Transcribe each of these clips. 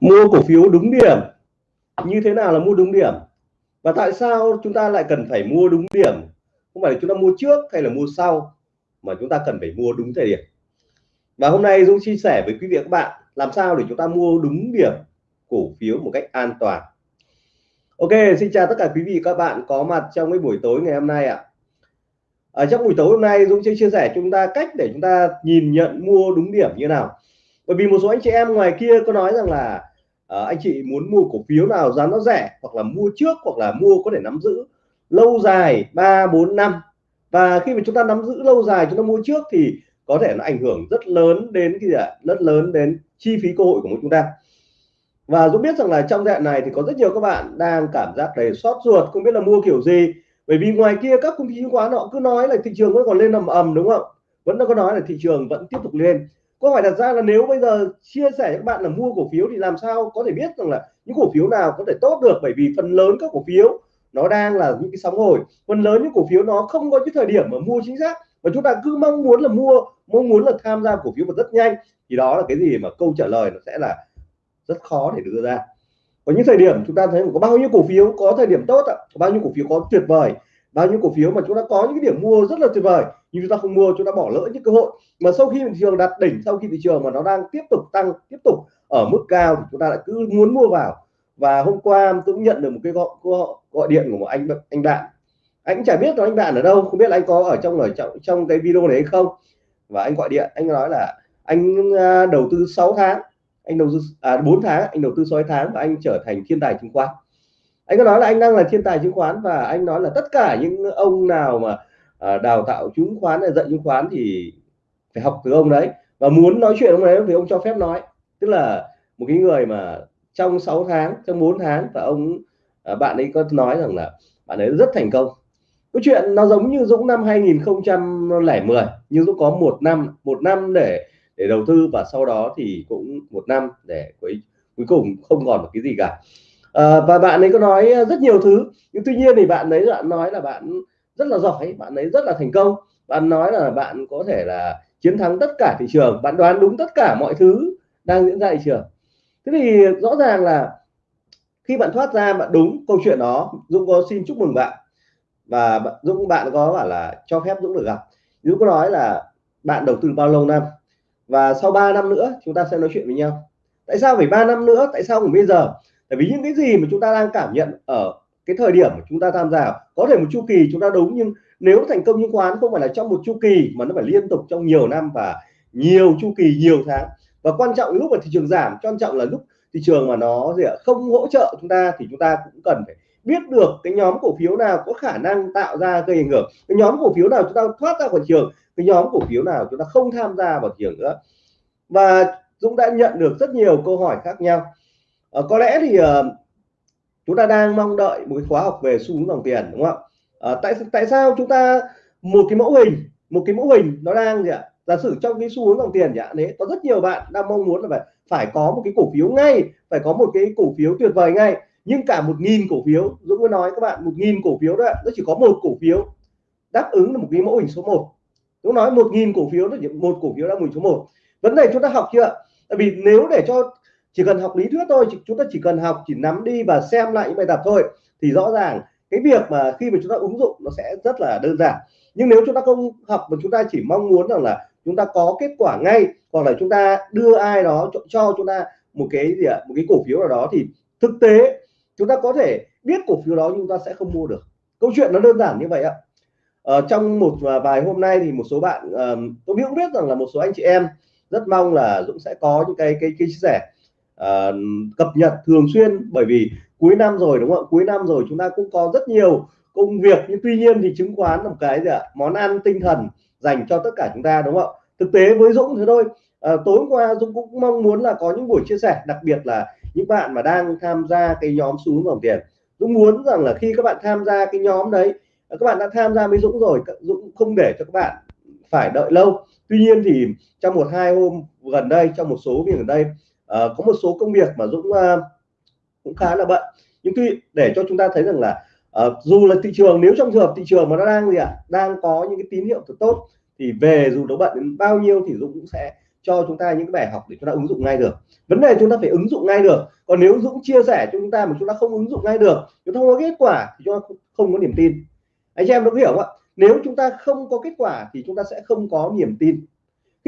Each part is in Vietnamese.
mua cổ phiếu đúng điểm. Như thế nào là mua đúng điểm? Và tại sao chúng ta lại cần phải mua đúng điểm? Không phải là chúng ta mua trước hay là mua sau, mà chúng ta cần phải mua đúng thời điểm. Và hôm nay Dũng chia sẻ với quý vị và các bạn làm sao để chúng ta mua đúng điểm cổ phiếu một cách an toàn. Ok, xin chào tất cả quý vị các bạn có mặt trong cái buổi tối ngày hôm nay ạ. Ở trong buổi tối hôm nay, Dũng sẽ chia sẻ chúng ta cách để chúng ta nhìn nhận mua đúng điểm như nào. Bởi vì một số anh chị em ngoài kia có nói rằng là à, anh chị muốn mua cổ phiếu nào giá nó rẻ hoặc là mua trước hoặc là mua có thể nắm giữ lâu dài 3 4 năm. Và khi mà chúng ta nắm giữ lâu dài chúng ta mua trước thì có thể nó ảnh hưởng rất lớn đến cái gì ạ? Rất lớn đến chi phí cơ hội của chúng ta. Và Dũng biết rằng là trong đoạn này thì có rất nhiều các bạn đang cảm giác đầy xót ruột không biết là mua kiểu gì. Bởi vì ngoài kia các công ty chứng khoán họ cứ nói là thị trường vẫn còn lên ầm ầm đúng không? Vẫn có nói là thị trường vẫn tiếp tục lên câu hỏi đặt ra là nếu bây giờ chia sẻ các bạn là mua cổ phiếu thì làm sao có thể biết rằng là những cổ phiếu nào có thể tốt được? Bởi vì phần lớn các cổ phiếu nó đang là những cái sóng hồi. Phần lớn những cổ phiếu nó không có cái thời điểm mà mua chính xác. Và chúng ta cứ mong muốn là mua, mong muốn là tham gia cổ phiếu mà rất nhanh. Thì đó là cái gì mà câu trả lời nó sẽ là rất khó để đưa ra. Có những thời điểm chúng ta thấy có bao nhiêu cổ phiếu có thời điểm tốt ạ? Có bao nhiêu cổ phiếu có tuyệt vời? Bao nhiêu cổ phiếu mà chúng ta có những cái điểm mua rất là tuyệt vời nhưng chúng ta không mua chúng ta bỏ lỡ những cơ hội. Mà sau khi thị trường đạt đỉnh sau khi thị trường mà nó đang tiếp tục tăng tiếp tục ở mức cao thì chúng ta lại cứ muốn mua vào. Và hôm qua tôi cũng nhận được một cái gọi gọi, điện của một anh anh bạn. Anh chả biết là anh bạn ở đâu không biết là anh có ở trong ở trong trong cái video này hay không. Và anh gọi điện anh nói là anh à, đầu tư 6 tháng anh đầu tư à 4 tháng anh đầu tư 6 tháng và anh trở thành thiên tài chứng khoán anh có nói là anh đang là thiên tài chứng khoán và anh nói là tất cả những ông nào mà à, đào tạo chứng khoán hay dạy chứng khoán thì phải học từ ông đấy. Và muốn nói chuyện ông đấy thì ông cho phép nói. Tức là một cái người mà trong 6 tháng, trong 4 tháng và ông à, bạn ấy có nói rằng là bạn ấy rất thành công. Cái chuyện nó giống như Dũng năm 2010 nhưng Dũng có một năm một năm để để đầu tư và sau đó thì cũng một năm để cuối cuối cùng không còn một cái gì cả à, và bạn ấy có nói rất nhiều thứ. Nhưng tuy nhiên thì bạn ấy bạn nói là bạn rất là giỏi bạn ấy rất là thành công. Bạn nói là bạn có thể là chiến thắng tất cả thị trường bạn đoán đúng tất cả mọi thứ đang diễn ra thị trường. Thế thì rõ ràng là khi bạn thoát ra bạn đúng câu chuyện đó. Dũng có xin chúc mừng bạn. Và Dũng bạn có bảo là cho phép Dũng được gặp. Dũng có nói là bạn đầu tư bao lâu năm? Và sau 3 năm nữa chúng ta sẽ nói chuyện với nhau. Tại sao phải 3 năm nữa? Tại sao không bây giờ? Tại vì những cái gì mà chúng ta đang cảm nhận ở cái thời điểm mà chúng ta tham gia, có thể một chu kỳ chúng ta đúng, nhưng nếu thành công chứng khoán không phải là trong một chu kỳ, mà nó phải liên tục trong nhiều năm và nhiều chu kỳ, nhiều tháng. Và quan trọng lúc mà thị trường giảm, quan trọng là lúc thị trường mà nó gì ạ, không hỗ trợ chúng ta thì chúng ta cũng cần phải biết được cái nhóm cổ phiếu nào có khả năng tạo ra gây ảnh hưởng. Cái nhóm cổ phiếu nào chúng ta thoát ra khỏi trường, cái nhóm cổ phiếu nào chúng ta không tham gia vào thị trường nữa. Và Dũng đã nhận được rất nhiều câu hỏi khác nhau à, có lẽ thì à, chúng ta đang mong đợi một cái khóa học về xu hướng dòng tiền đúng không ạ? À, tại tại sao chúng ta một cái mẫu hình một cái mẫu hình nó đang gì ạ? Giả sử trong cái xu hướng dòng tiền chẳng đấy có rất nhiều bạn đang mong muốn là phải phải có một cái cổ phiếu ngay phải có một cái cổ phiếu tuyệt vời ngay nhưng cả một nghìn cổ phiếu Dũng mới nói các bạn một nghìn cổ phiếu đó nó chỉ có một cổ phiếu đáp ứng là một cái mẫu hình số 1 Dũng nói một nghìn cổ phiếu là một cổ phiếu đáp ứng số 1 vấn đề chúng ta học chưa tại vì nếu để cho chỉ cần học lý thuyết thôi chúng ta chỉ cần học chỉ nắm đi và xem lại những bài tập thôi thì rõ ràng cái việc mà khi mà chúng ta ứng dụng nó sẽ rất là đơn giản. Nhưng nếu chúng ta không học mà chúng ta chỉ mong muốn rằng là chúng ta có kết quả ngay hoặc là chúng ta đưa ai đó cho, cho chúng ta một cái gì ạ một cái cổ phiếu nào đó thì thực tế chúng ta có thể biết cổ phiếu đó nhưng chúng ta sẽ không mua được. Câu chuyện nó đơn giản như vậy ạ. Ở trong một à, vài hôm nay thì một số bạn tôi biết biết rằng là một số anh chị em rất mong là Dũng sẽ có những cái cái, cái chia sẻ uh, cập nhật thường xuyên. Bởi vì cuối năm rồi đúng không ạ? Cuối năm rồi chúng ta cũng có rất nhiều công việc. Nhưng tuy nhiên thì chứng khoán là một cái gì ạ? Món ăn tinh thần dành cho tất cả chúng ta đúng không ạ? Thực tế với Dũng thế thôi. À, tối qua Dũng cũng mong muốn là có những buổi chia sẻ đặc biệt là những bạn mà đang tham gia cái nhóm xuống dòng tiền. Dũng muốn rằng là khi các bạn tham gia cái nhóm đấy ờ, các bạn đã tham gia với Dũng rồi Dũng không để cho các bạn phải đợi lâu. Tuy nhiên thì trong một hai hôm gần đây trong một số việc ở đây có một số công việc mà Dũng uh, cũng khá là bận nhưng tuy để cho chúng ta thấy rằng là uh, dù là thị trường nếu trong trường hợp thị trường mà nó đang gì ạ à, đang có những cái tín hiệu thật tốt thì về dù nó bận đến bao nhiêu thì Dũng cũng sẽ cho chúng ta những cái bài học để chúng ta ứng dụng ngay được vấn đề chúng ta phải ứng dụng ngay được còn nếu Dũng chia sẻ cho chúng ta mà chúng ta không ứng dụng ngay được chúng ta không có kết quả thì chúng ta không có niềm tin anh chị em có hiểu không ạ nếu chúng ta không có kết quả thì chúng ta sẽ không có niềm tin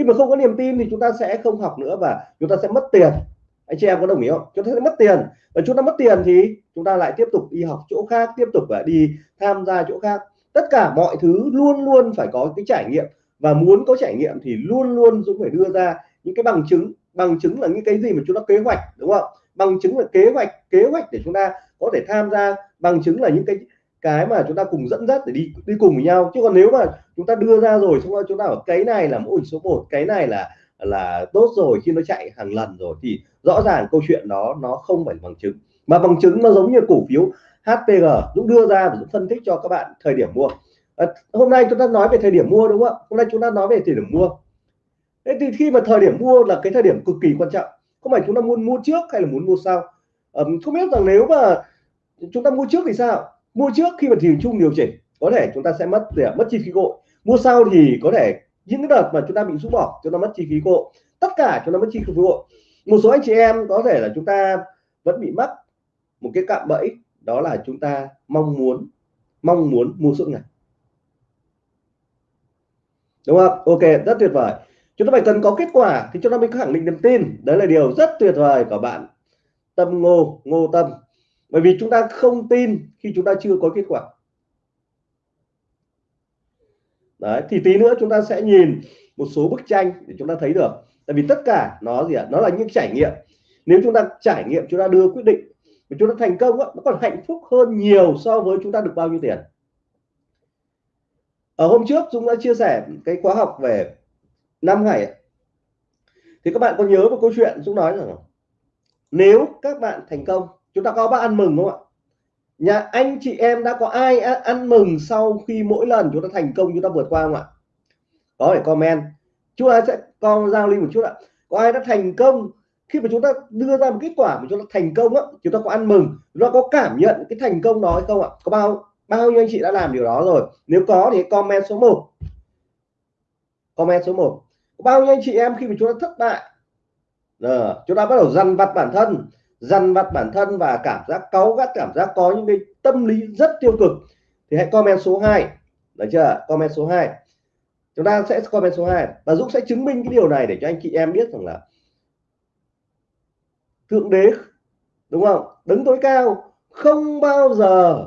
khi mà không có niềm tin thì chúng ta sẽ không học nữa và chúng ta sẽ mất tiền. Anh chị em có đồng ý không? Chúng ta sẽ mất tiền. Và chúng ta mất tiền thì chúng ta lại tiếp tục đi học chỗ khác, tiếp tục và đi tham gia chỗ khác. Tất cả mọi thứ luôn luôn phải có cái trải nghiệm. Và muốn có trải nghiệm thì luôn luôn Dũng phải đưa ra những cái bằng chứng. Bằng chứng là những cái gì mà chúng ta kế hoạch, đúng không? Bằng chứng là kế hoạch kế hoạch để chúng ta có thể tham gia. Bằng chứng là những cái cái mà chúng ta cùng dẫn dắt để đi đi cùng với nhau. Chứ còn nếu mà chúng ta đưa ra rồi xong rồi chúng ta ở cái này là mẫu hình số 1 cái này là là tốt rồi khi nó chạy hàng lần rồi thì rõ ràng câu chuyện đó nó không phải bằng chứng. Mà bằng chứng nó giống như cổ phiếu HPG Dũng đưa ra và Dũng phân tích cho các bạn thời điểm mua. À, hôm nay chúng ta nói về thời điểm mua đúng không ạ? Hôm nay chúng ta nói về thời điểm mua. Thế thì khi mà thời điểm mua là cái thời điểm cực kỳ quan trọng. Không phải chúng ta muốn mua trước hay là muốn mua sau. À, không biết rằng nếu mà chúng ta mua trước thì sao? Mua trước khi mà thị trường chung điều chỉnh, có thể chúng ta sẽ mất để mất chi phí gội mua sau thì có thể những đợt mà chúng ta bị rũ bỏ, chúng ta mất chi phí gội tất cả chúng ta mất chi phí gội một số anh chị em có thể là chúng ta vẫn bị mất một cái cạm bẫy, đó là chúng ta mong muốn mong muốn mua suốt ngày. Đúng không? Ok, rất tuyệt vời. Chúng ta phải cần có kết quả thì chúng ta mới khẳng định niềm tin. Đấy là điều rất tuyệt vời của bạn, tâm ngô ngô tâm bởi vì chúng ta không tin khi chúng ta chưa có kết quả. Đấy thì tí nữa chúng ta sẽ nhìn một số bức tranh để chúng ta thấy được. Tại vì tất cả nó gì ạ? Nó là những trải nghiệm. Nếu chúng ta trải nghiệm chúng ta đưa quyết định và chúng ta thành công đó, nó còn hạnh phúc hơn nhiều so với chúng ta được bao nhiêu tiền. Ở hôm trước chúng đã chia sẻ cái khóa học về năm ngày thì các bạn có nhớ một câu chuyện chúng nói rằng nếu các bạn thành công chúng ta có bác ăn mừng không ạ? Nhà anh chị em đã có ai ăn mừng sau khi mỗi lần chúng ta thành công chúng ta vượt qua không ạ? Có thể comment? Chúng ta sẽ con giao lưu một chút ạ. Có ai đã thành công? Khi mà chúng ta đưa ra một kết quả mà chúng ta thành công á chúng ta có ăn mừng chúng ta có cảm nhận cái thành công đó hay không ạ? Có bao bao nhiêu anh chị đã làm điều đó rồi? Nếu có thì comment số 1 comment số 1 bao nhiêu anh chị em khi mà chúng ta thất bại? À, chúng ta bắt đầu dằn vặt bản thân dằn vặt bản thân và cảm giác cáu gắt cảm giác có những cái tâm lý rất tiêu cực thì hãy comment số 2 được chưa? Comment số 2 chúng ta sẽ comment số 2 và Dũng sẽ chứng minh cái điều này để cho anh chị em biết rằng là thượng đế đúng không? Đứng tối cao không bao giờ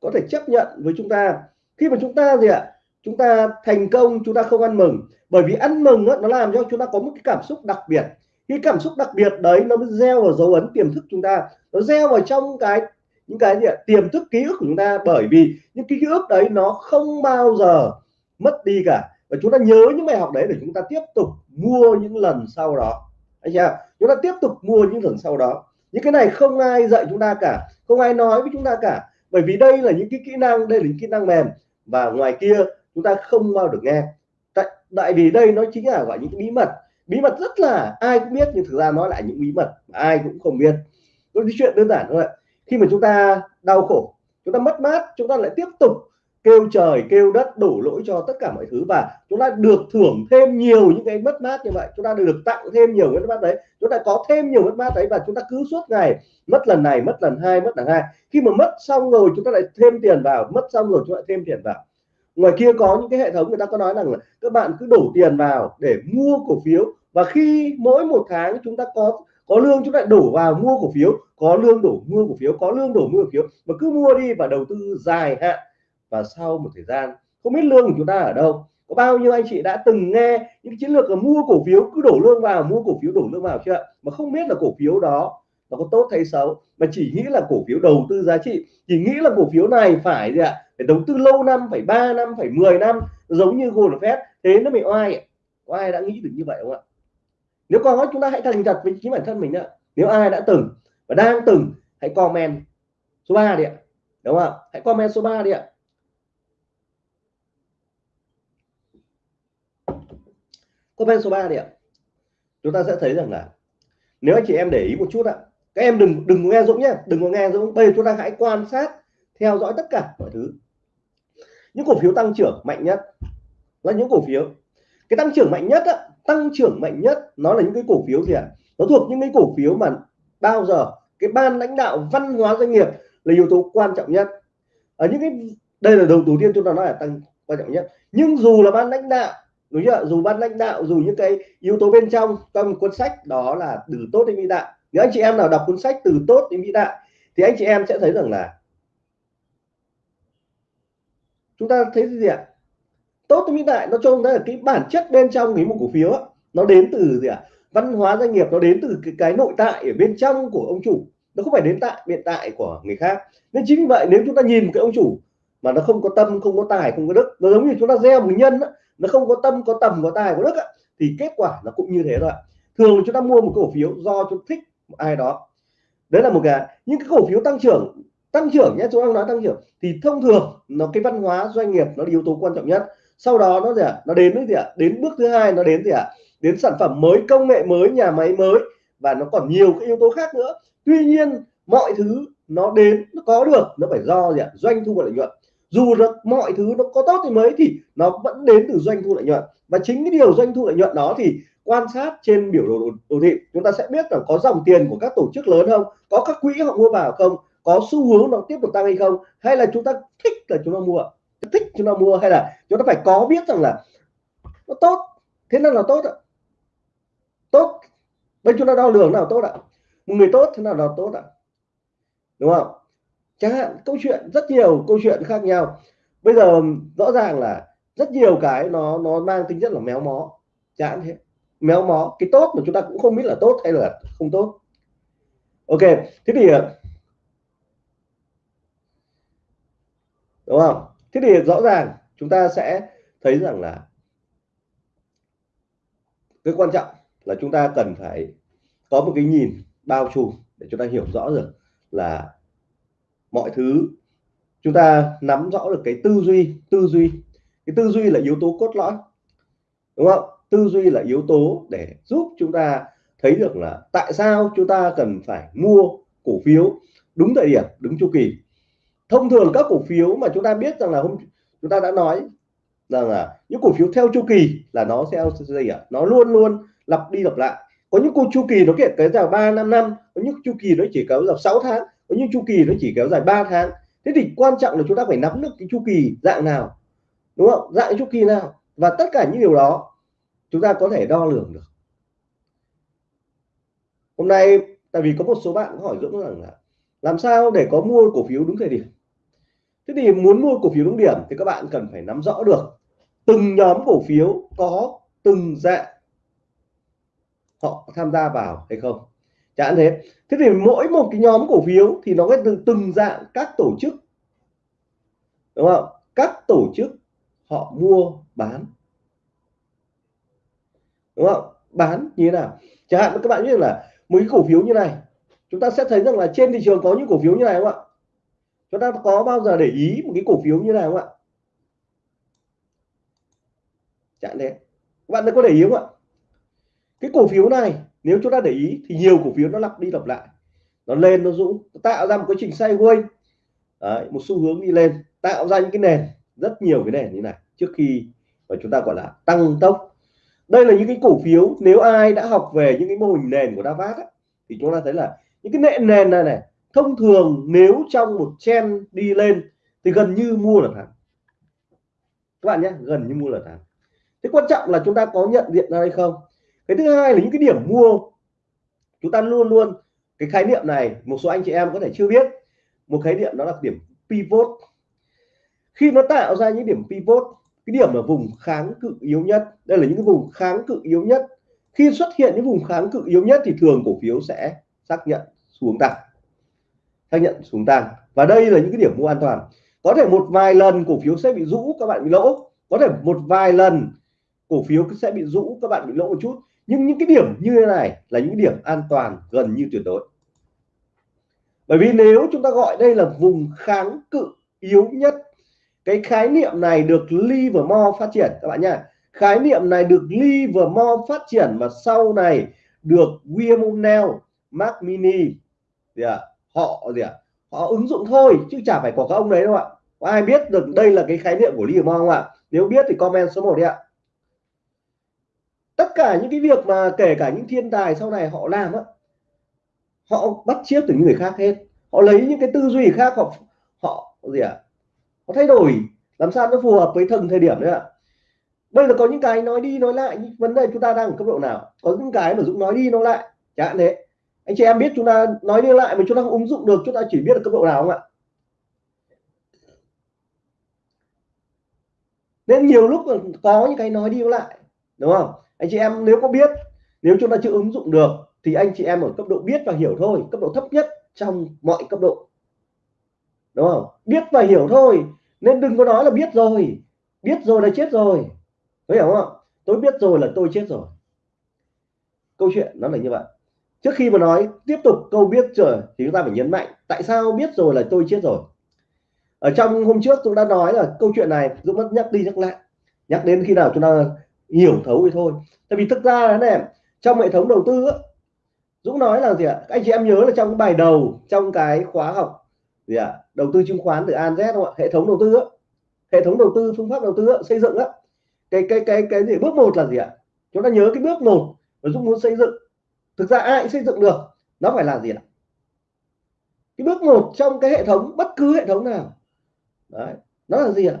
có thể chấp nhận với chúng ta. Khi mà chúng ta gì ạ? Chúng ta thành công chúng ta không ăn mừng. Bởi vì ăn mừng đó, nó làm cho chúng ta có một cái cảm xúc đặc biệt cái cảm xúc đặc biệt đấy nó mới gieo vào dấu ấn tiềm thức chúng ta. Nó gieo vào trong cái, những cái gì ạ? Tiềm thức ký ức của chúng ta. Bởi vì những cái ký ức đấy nó không bao giờ mất đi cả. Và chúng ta nhớ những bài học đấy để chúng ta tiếp tục mua những lần sau đó. Anh chị chúng ta tiếp tục mua những lần sau đó. Những cái này không ai dạy chúng ta cả. Không ai nói với chúng ta cả. Bởi vì đây là những cái kỹ năng, đây là những kỹ năng mềm. Và ngoài kia, chúng ta không bao được nghe. Tại tại vì đây nó chính là gọi những cái bí mật bí mật rất là, ai cũng biết, nhưng thực ra nó lại những bí mật ai cũng không biết. Cái chuyện đơn giản thôi khi mà chúng ta đau khổ, chúng ta mất mát, chúng ta lại tiếp tục kêu trời, kêu đất đổ lỗi cho tất cả mọi thứ và chúng ta được thưởng thêm nhiều những cái mất mát như vậy. Chúng ta được tặng thêm nhiều mất mát đấy. Chúng ta có thêm nhiều mất mát đấy và chúng ta cứ suốt ngày mất lần này, mất lần hai, mất lần hai. Khi mà mất xong rồi, chúng ta lại thêm tiền vào, mất xong rồi, chúng ta lại thêm tiền vào ngoài kia có những cái hệ thống người ta có nói rằng là các bạn cứ đổ tiền vào để mua cổ phiếu. Và khi mỗi một tháng chúng ta có có lương chúng ta đổ vào mua cổ phiếu. Có lương đổ mua cổ phiếu, có lương đổ mua cổ phiếu. Mà cứ mua đi và đầu tư dài hạn. Và sau một thời gian, không biết lương của chúng ta ở đâu. Có bao nhiêu anh chị đã từng nghe những chiến lược là mua cổ phiếu, cứ đổ lương vào, mua cổ phiếu, đổ lương vào chưa? Mà không biết là cổ phiếu đó nó có tốt hay xấu. Mà chỉ nghĩ là cổ phiếu đầu tư giá trị. Chỉ nghĩ là cổ phiếu này phải gì ạ? Phải đầu tư lâu năm phải 3 năm phải 10 năm giống như gold, Sachs thế nó bị oai có ai đã nghĩ được như vậy không ạ? Nếu có chúng ta hãy thành thật với chính bản thân mình ạ. Nếu ai đã từng và đang từng hãy comment số 3 đi ạ. Đúng không hãy comment số 3 đi ạ. Comment số 3 đi ạ. Chúng ta sẽ thấy rằng là nếu anh chị em để ý một chút ạ các em đừng đừng nghe Dũng nhé đừng có nghe Dũng. Bây giờ chúng ta hãy quan sát theo dõi tất cả mọi thứ những cổ phiếu tăng trưởng mạnh nhất. Là những cổ phiếu. Cái tăng trưởng mạnh nhất á, tăng trưởng mạnh nhất nó là những cái cổ phiếu gì ạ? Nó thuộc những cái cổ phiếu mà bao giờ cái ban lãnh đạo văn hóa doanh nghiệp là yếu tố quan trọng nhất. Ở những cái đây là đầu đầu tiên chúng ta nói là tăng quan trọng nhất. Nhưng dù là ban lãnh đạo đúng chưa dù ban lãnh đạo dù những cái yếu tố bên trong trong cuốn sách đó là từ tốt đến vĩ đại. Nếu anh chị em nào đọc cuốn sách từ tốt đến vĩ đại thì anh chị em sẽ thấy rằng là chúng ta thấy gì ạ? Tốt đến vĩ đại nó cho chúng ta là cái bản chất bên trong cái một cổ phiếu đó, nó đến từ gì ạ? Văn hóa doanh nghiệp nó đến từ cái, cái nội tại ở bên trong của ông chủ nó không phải đến tại hiện tại của người khác. Nên chính vì vậy nếu chúng ta nhìn cái ông chủ mà nó không có tâm không có tài không có đức nó giống như chúng ta gieo một nhân đó, nó không có tâm có tầm có tài có đức á, thì kết quả nó cũng như thế thôi thường chúng ta mua một cổ phiếu do chúng thích ai đó. Đấy là một cái. Những cái cổ phiếu tăng trưởng tăng trưởng nhé, chúng ta nói tăng trưởng. Thì thông thường, nó cái văn hóa doanh nghiệp nó là yếu tố quan trọng nhất. Sau đó nó gì ạ? À? nó đến cái gì ạ? À? đến bước thứ hai nó đến gì ạ? À? đến sản phẩm mới, công nghệ mới, nhà máy mới. Và nó còn nhiều cái yếu tố khác nữa. Tuy nhiên, mọi thứ nó đến, nó có được. Nó phải do gì ạ? Doanh thu và lợi nhuận. Dù là mọi thứ nó có tốt thì mấy thì nó vẫn đến từ doanh thu lợi nhuận. Và chính cái điều doanh thu lợi nhuận đó thì quan sát trên biểu đồ đồ thị. Chúng ta sẽ biết là có dòng tiền của các tổ chức lớn không? Có các quỹ họ mua vào không? Có xu hướng nó tiếp tục tăng hay không, hay là chúng ta thích là chúng ta mua? Thích chúng ta mua hay là chúng ta phải có biết rằng là nó tốt, thế nào là tốt ạ? Tốt. Bên chúng ta đo lường nào tốt ạ? Một người tốt thế nào là tốt ạ? Đúng không? Chẳng hạn câu chuyện, rất nhiều câu chuyện khác nhau. Bây giờ rõ ràng là rất nhiều cái nó nó mang tính chất là méo mó, chán thế. Méo mó, cái tốt mà chúng ta cũng không biết là tốt hay là không tốt. Ok, thế thì đúng không? Thế thì rõ ràng chúng ta sẽ thấy rằng là cái quan trọng là chúng ta cần phải có một cái nhìn bao trùm để chúng ta hiểu rõ được là mọi thứ, chúng ta nắm rõ được cái tư duy tư duy. Cái tư duy là yếu tố cốt lõi, đúng không? Tư duy là yếu tố để giúp chúng ta thấy được là tại sao chúng ta cần phải mua cổ phiếu đúng thời điểm, đúng chu kỳ thông thường các cổ phiếu mà chúng ta biết rằng là hôm chúng ta đã nói rằng là những cổ phiếu theo chu kỳ là nó sẽ gì ạ? Nó luôn luôn lặp đi lặp lại. Có những cô chu kỳ nó kiện cái dài 3 năm năm. Có những chu kỳ nó chỉ kéo dài 6 tháng. Có những chu kỳ nó chỉ kéo dài 3 tháng. Thế thì quan trọng là chúng ta phải nắm được cái chu kỳ dạng nào, đúng không? Dạng chu kỳ nào? Và tất cả những điều đó chúng ta có thể đo lường được. Hôm nay, tại vì có một số bạn hỏi Dũng rằng là làm sao để có mua cổ phiếu đúng thời điểm? Thế thì muốn mua cổ phiếu đúng điểm thì các bạn cần phải nắm rõ được từng nhóm cổ phiếu có từng dạng họ tham gia vào hay không. Chẳng thế thế thì mỗi một cái nhóm cổ phiếu thì nó có từng từng dạng các tổ chức. Đúng không? Các tổ chức họ mua bán. Đúng không? Bán như thế nào? Chẳng hạn các bạn biết là mấy cổ phiếu như này chúng ta sẽ thấy rằng là trên thị trường có những cổ phiếu như này không ạ? Chúng ta có bao giờ để ý một cái cổ phiếu như này không ạ? Chẳng thế bạn có để ý không ạ? Cái cổ phiếu này nếu chúng ta để ý thì nhiều cổ phiếu nó lặp đi lặp lại. Nó lên nó rũ tạo ra một cái trình sideways. Đấy, một xu hướng đi lên tạo ra những cái nền rất nhiều cái nền như này trước khi mà chúng ta gọi là tăng tốc. Đây là những cái cổ phiếu nếu ai đã học về những cái mô hình nền của Davat ấy, thì chúng ta thấy là những cái nền nền này này, thông thường nếu trong một chen đi lên thì gần như mua là thắng. Các bạn nhé, gần như mua là thắng. Thế quan trọng là chúng ta có nhận diện ra hay không? Cái thứ hai là những cái điểm mua, chúng ta luôn luôn, cái khái niệm này một số anh chị em có thể chưa biết. Một khái niệm đó là điểm pivot. Khi nó tạo ra những điểm pivot, cái điểm ở vùng kháng cự yếu nhất, đây là những cái vùng kháng cự yếu nhất. Khi xuất hiện những vùng kháng cự yếu nhất thì thường cổ phiếu sẽ xác nhận xuống tăng xác nhận xuống tăng và đây là những cái điểm mua an toàn. Có thể một vài lần cổ phiếu sẽ bị rũ, các bạn bị lỗ. Có thể một vài lần cổ phiếu sẽ bị rũ, các bạn bị lỗ một chút. Nhưng những cái điểm như thế này là những điểm an toàn gần như tuyệt đối. Bởi vì nếu chúng ta gọi đây là vùng kháng cự yếu nhất, cái khái niệm này được Livermore phát triển, các bạn nha khái niệm này được Livermore phát triển và sau này được William Neal Mac Mini gì à, họ gì à, họ ứng dụng thôi chứ chả phải của các ông đấy đâu ạ. Có ai biết được đây là cái khái niệm của Livermore không ạ? Nếu biết thì comment số 1 đi ạ. Tất cả những cái việc mà kể cả những thiên tài sau này họ làm á họ bắt chiếc từ những người khác hết. Họ lấy những cái tư duy khác họ họ gì ạ à? họ thay đổi làm sao nó phù hợp với thần thời điểm đấy ạ. Bây giờ có những cái nói đi nói lại những vấn đề chúng ta đang ở cấp độ nào? Có những cái mà dũng nói đi nói lại chẳng hạn thế anh chị em biết chúng ta nói đi lại mà chúng ta không ứng dụng được, chúng ta chỉ biết ở cấp độ nào không ạ? Nên nhiều lúc có những cái nói đi lại, đúng không? Anh chị em nếu có biết, nếu chúng ta chưa ứng dụng được thì anh chị em ở cấp độ biết và hiểu thôi, cấp độ thấp nhất trong mọi cấp độ, đúng không? Biết và hiểu thôi, nên đừng có nói là biết rồi biết rồi là chết rồi, có hiểu không tôi biết rồi là tôi chết rồi. Câu chuyện nó là như vậy trước khi mà nói tiếp tục câu biết rồi thì chúng ta phải nhấn mạnh tại sao biết rồi là tôi chết rồi. Ở trong hôm trước tôi đã nói là câu chuyện này Dũng mất nhắc đi nhắc lại nhắc đến khi nào chúng ta hiểu thấu thì thôi. Tại vì thực ra là này trong hệ thống đầu tư á, Dũng nói là gì ạ? Anh chị em nhớ là trong cái bài đầu trong cái khóa học gì ạ? Đầu tư chứng khoán từ An Z không ạ? Hệ thống đầu tư á, hệ thống đầu tư phương pháp đầu tư xây dựng á. Cái cái cái cái gì? Bước một là gì ạ? Chúng ta nhớ cái bước một mà Dũng muốn xây dựng thực ra ai xây dựng được. Nó phải là gì ạ cái bước một trong cái hệ thống, bất cứ hệ thống nào. Đấy. nó là gì ạ?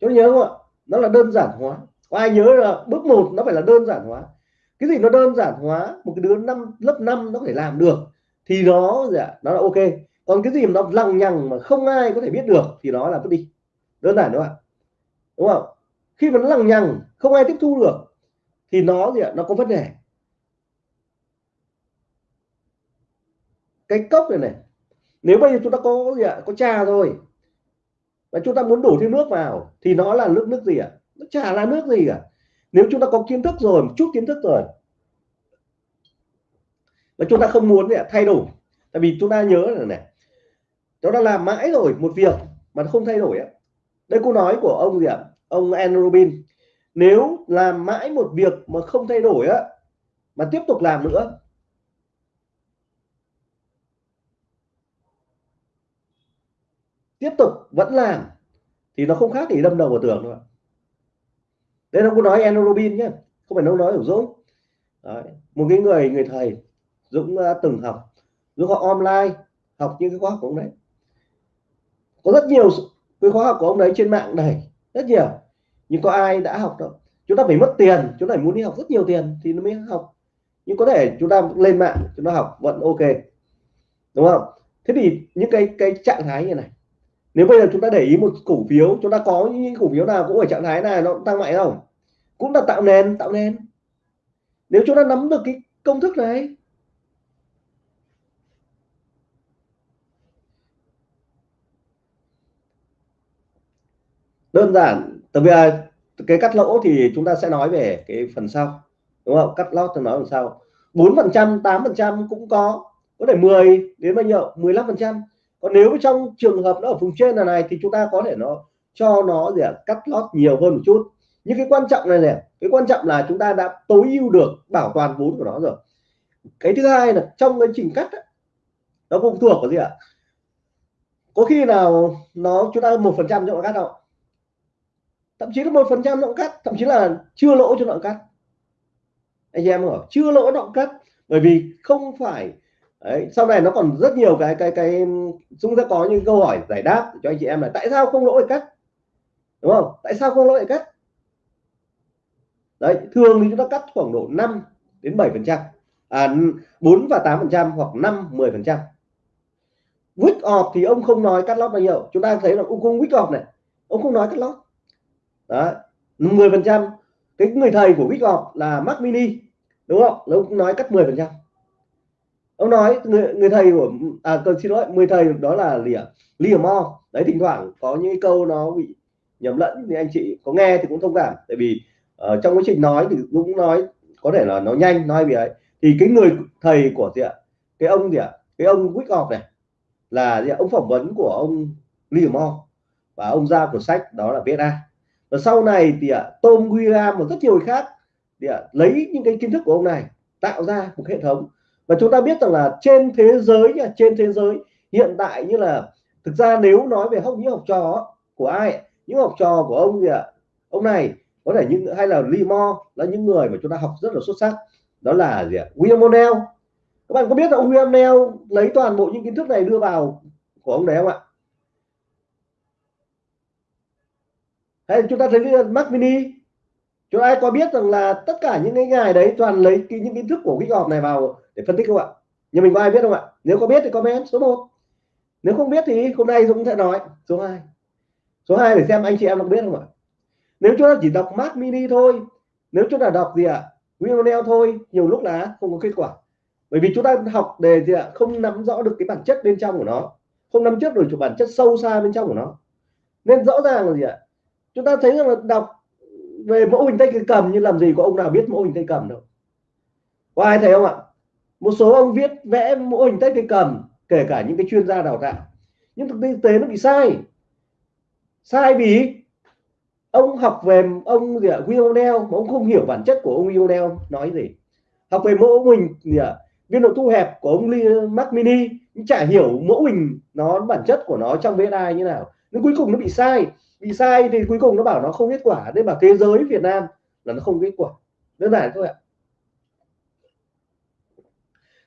Cho nhớ không ạ? Nó là đơn giản hóa. Có ai nhớ là bước một nó phải là đơn giản hóa? Cái gì nó đơn giản hóa? Một cái đứa năm, lớp 5 nó có thể làm được. Thì nó gì ạ? Nó là ok. Còn cái gì mà nó lằng nhằng mà không ai có thể biết được thì nó là vứt đi. Đơn giản đúng không ạ? Đúng không? Khi mà nó lằng nhằng, không ai tiếp thu được thì nó gì ạ? Nó có vấn đề. Cái cốc này này nếu bây giờ chúng ta có gì ạ? Có trà rồi và chúng ta muốn đổ thêm nước vào thì nó là nước nước gì ạ? Nó chả là nước gì cả. Nếu chúng ta có kiến thức rồi một chút kiến thức rồi và chúng ta không muốn gì ạ, thay đổi. Tại vì chúng ta nhớ là này chúng ta làm mãi rồi một việc mà không thay đổi ấy. đây câu nói của ông gì ạ? Ông Andrew Robin nếu làm mãi một việc mà không thay đổi á mà tiếp tục làm nữa tiếp tục vẫn làm thì nó không khác gì đâm đầu vào tường đâu đây nó có nói Enrobin Robin nhé không phải nó nói của Dũng Đấy. một cái người người thầy Dũng uh, từng học Dũng học online học những cái khóa học của ông đấy. Có rất nhiều cái khóa học của ông đấy trên mạng này rất nhiều nhưng có ai đã học đâu? Chúng ta phải mất tiền, chúng ta phải muốn đi học rất nhiều tiền thì nó mới học. Nhưng có thể chúng ta lên mạng, chúng ta học vẫn ok. Đúng không? Thế thì những cái cái trạng thái như này. Nếu bây giờ chúng ta để ý một cổ phiếu, chúng ta có những cổ phiếu nào cũng ở trạng thái này, nó cũng tăng mạnh không? Cũng là tạo nền tạo nền. Nếu chúng ta nắm được cái công thức này, đơn giản tại vì à, cái cắt lỗ thì chúng ta sẽ nói về cái phần sau đúng không? Cắt lót tôi nói phần sau. bốn phần trăm tám phần trăm cũng có có thể 10 đến bao nhiêu 15 phần trăm. Còn nếu trong trường hợp nó ở vùng trên là này thì chúng ta có thể nó cho nó gì cắt lót nhiều hơn một chút. Nhưng cái quan trọng này này cái quan trọng là chúng ta đã tối ưu được bảo toàn vốn của nó rồi. Cái thứ hai là trong cái trình cắt ấy, nó phụ thuộc vào gì ạ? Có khi nào nó chúng ta một phần trăm cho nó cắt không? Thậm chí là một phần trăm động cắt thậm chí là chưa lỗ cho động cắt anh em hiểu chưa lỗ động cắt bởi vì không phải Đấy, sau này nó còn rất nhiều cái cái cái chúng ta có những câu hỏi giải đáp cho anh chị em là tại sao không lỗ cắt? Đúng không? Tại sao không lỗ cắt? Đấy thường thì chúng ta cắt khoảng độ 5 đến 7 phần trăm. À, 4 và 8 phần trăm hoặc 5 10 phần trăm. Week off thì ông không nói cắt lót bao nhiêu. Chúng ta thấy là ông không week off này. Ông không nói cắt lót đó 10 phần trăm. Cái người thầy của week ngọc là Mac Mini đúng không? Ông nói cắt 10 phần trăm. Ông nói người người thầy của à cần xin lỗi người thầy đó là lìa lìa mo. Đấy thỉnh thoảng có những câu nó bị nhầm lẫn thì anh chị. Có nghe thì cũng thông cảm tại vì uh, trong quá trình nói thì cũng nói có thể là nó nhanh nói vì ấy. Thì cái người thầy của gì ạ? Cái ông gì ạ? Cái ông Wyckoff này là gì ạ? ông phỏng vấn của ông Liam Mo và ông ra của sách đó là VSA và sau này thì à Tom William và rất nhiều người khác thì à lấy những cái kiến thức của ông này, tạo ra một hệ thống. Và chúng ta biết rằng là trên thế giới nha, trên thế giới hiện tại như là, thực ra nếu nói về học, những học trò của ai, những học trò của ông thì à ông này có thể những, hay là Limo là những người mà chúng ta học rất là xuất sắc. Đó là gì ạ? William O'Neill. Các bạn có biết là ông William O'Neill lấy toàn bộ những kiến thức này đưa vào của ông đấy không ạ? Hay chúng ta thấy cái Mac Mini chúng ai có biết rằng là tất cả những cái ngày đấy toàn lấy cái, những kiến thức của cái họp này vào để phân tích không ạ? Nhưng mình có ai biết không ạ? Nếu có biết thì comment số 1 nếu không biết thì hôm nay Dũng sẽ nói. Số 2 số 2 để xem anh chị em có biết không ạ? Nếu chúng ta chỉ đọc Mac Mini thôi nếu chúng ta đọc gì ạ? Windows thôi nhiều lúc là không có kết quả. Bởi vì chúng ta học đề gì ạ? Không nắm rõ được cái bản chất bên trong của nó. Không nắm trước được bản chất sâu xa bên trong của nó. Nên rõ ràng là gì ạ? Chúng ta thấy rằng là đọc về mẫu hình tay cầm như làm gì có ông nào biết mẫu hình tay cầm đâu. Có ai thấy không ạ? Một số ông viết vẽ mẫu hình tay cầm kể cả những cái chuyên gia đào tạo. Nhưng thực tế nó bị sai. Sai vì ông học về ông gì ạ? Will O'Neill, mà ông không hiểu bản chất của ông Will O'Neill nói gì. Học về mẫu hình gì ạ? Biên độ thu hẹp của ông Mac Mini, nhưng chả hiểu mẫu hình nó, bản chất của nó trong VSI như nào. Nên cuối cùng nó bị sai bị sai thì cuối cùng nó bảo nó không kết quả. Nên bảo thế giới Việt Nam là nó không kết quả. Đơn giản thôi ạ.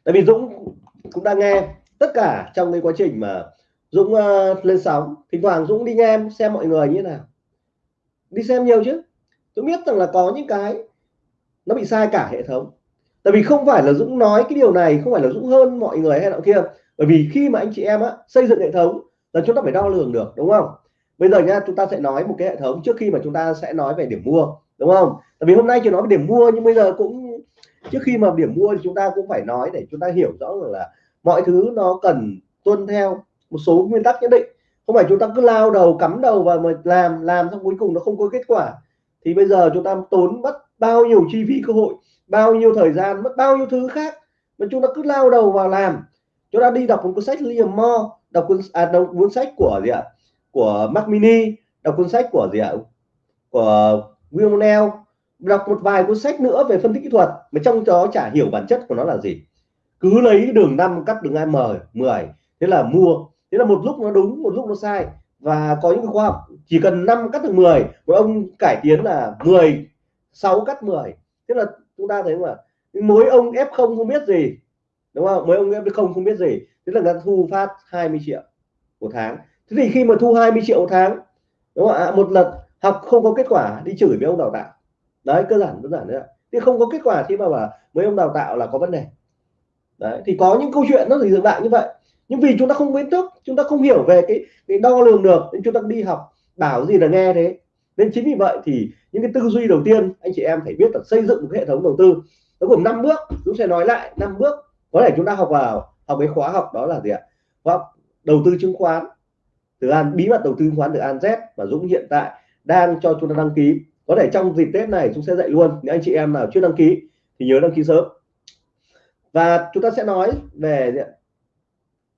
Tại vì Dũng cũng đang nghe tất cả trong cái quá trình mà Dũng uh, lên sóng. Thỉnh thoảng Dũng đi nghe xem mọi người như thế nào. Đi xem nhiều chứ. Tôi biết rằng là có những cái nó bị sai cả hệ thống. Tại vì không phải là Dũng nói cái điều này không phải là Dũng hơn mọi người hay nào kia. Bởi vì khi mà anh chị em á, xây dựng hệ thống là chúng ta phải đo lường được đúng không? Bây giờ nha chúng ta sẽ nói một cái hệ thống trước khi mà chúng ta sẽ nói về điểm mua đúng không? Tại vì hôm nay chỉ nói về điểm mua nhưng bây giờ cũng trước khi mà điểm mua thì chúng ta cũng phải nói để chúng ta hiểu rõ là, là mọi thứ nó cần tuân theo một số nguyên tắc nhất định. Không phải chúng ta cứ lao đầu cắm đầu vào mà làm làm xong cuối cùng nó không có kết quả. Thì bây giờ chúng ta tốn mất bao nhiêu chi phí cơ hội bao nhiêu thời gian mất bao nhiêu thứ khác mà chúng ta cứ lao đầu vào làm. Chúng ta đi đọc một cuốn sách Liam Moore đọc cuốn à, đọc cuốn sách của gì ạ? Của Mac Mini, đọc cuốn sách của gì ạ? Của William Neal đọc một vài cuốn sách nữa về phân tích kỹ thuật, mà trong đó chả hiểu bản chất của nó là gì. Cứ lấy đường 5 cắt đường M 10 thế là mua. Thế là một lúc nó đúng, một lúc nó sai. Và có những khoa học, chỉ cần 5 cắt được 10 một ông cải tiến là 10 6 cắt 10 thế là chúng ta thấy mà mỗi ông F0 không biết gì, đúng không? Mấy ông F0 không biết gì. Thế là người ta thu phát 20 triệu một tháng thế thì khi mà thu 20 triệu một tháng đúng không ạ? Một lần học không có kết quả đi chửi với ông đào tạo. Đấy cơ bản đơn giản đấy ạ. Thì không có kết quả thì mà bảo mấy ông đào tạo là có vấn đề. Đấy thì có những câu chuyện nó thì dừng lại như vậy. Nhưng vì chúng ta không biết thức chúng ta không hiểu về cái, cái đo lường được nên chúng ta đi học bảo gì là nghe thế. Nên chính vì vậy thì những cái tư duy đầu tiên anh chị em phải biết là xây dựng một hệ thống đầu tư. Nó gồm năm bước chúng sẽ nói lại năm bước. Có thể chúng ta học vào học cái khóa học đó là gì ạ? Khóa đầu tư chứng khoán từ an bí mật đầu tư chứng khoán từ an z và dũng hiện tại đang cho chúng ta đăng ký. Có thể trong dịp tết này chúng sẽ dạy luôn nếu anh chị em nào chưa đăng ký thì nhớ đăng ký sớm. Và chúng ta sẽ nói về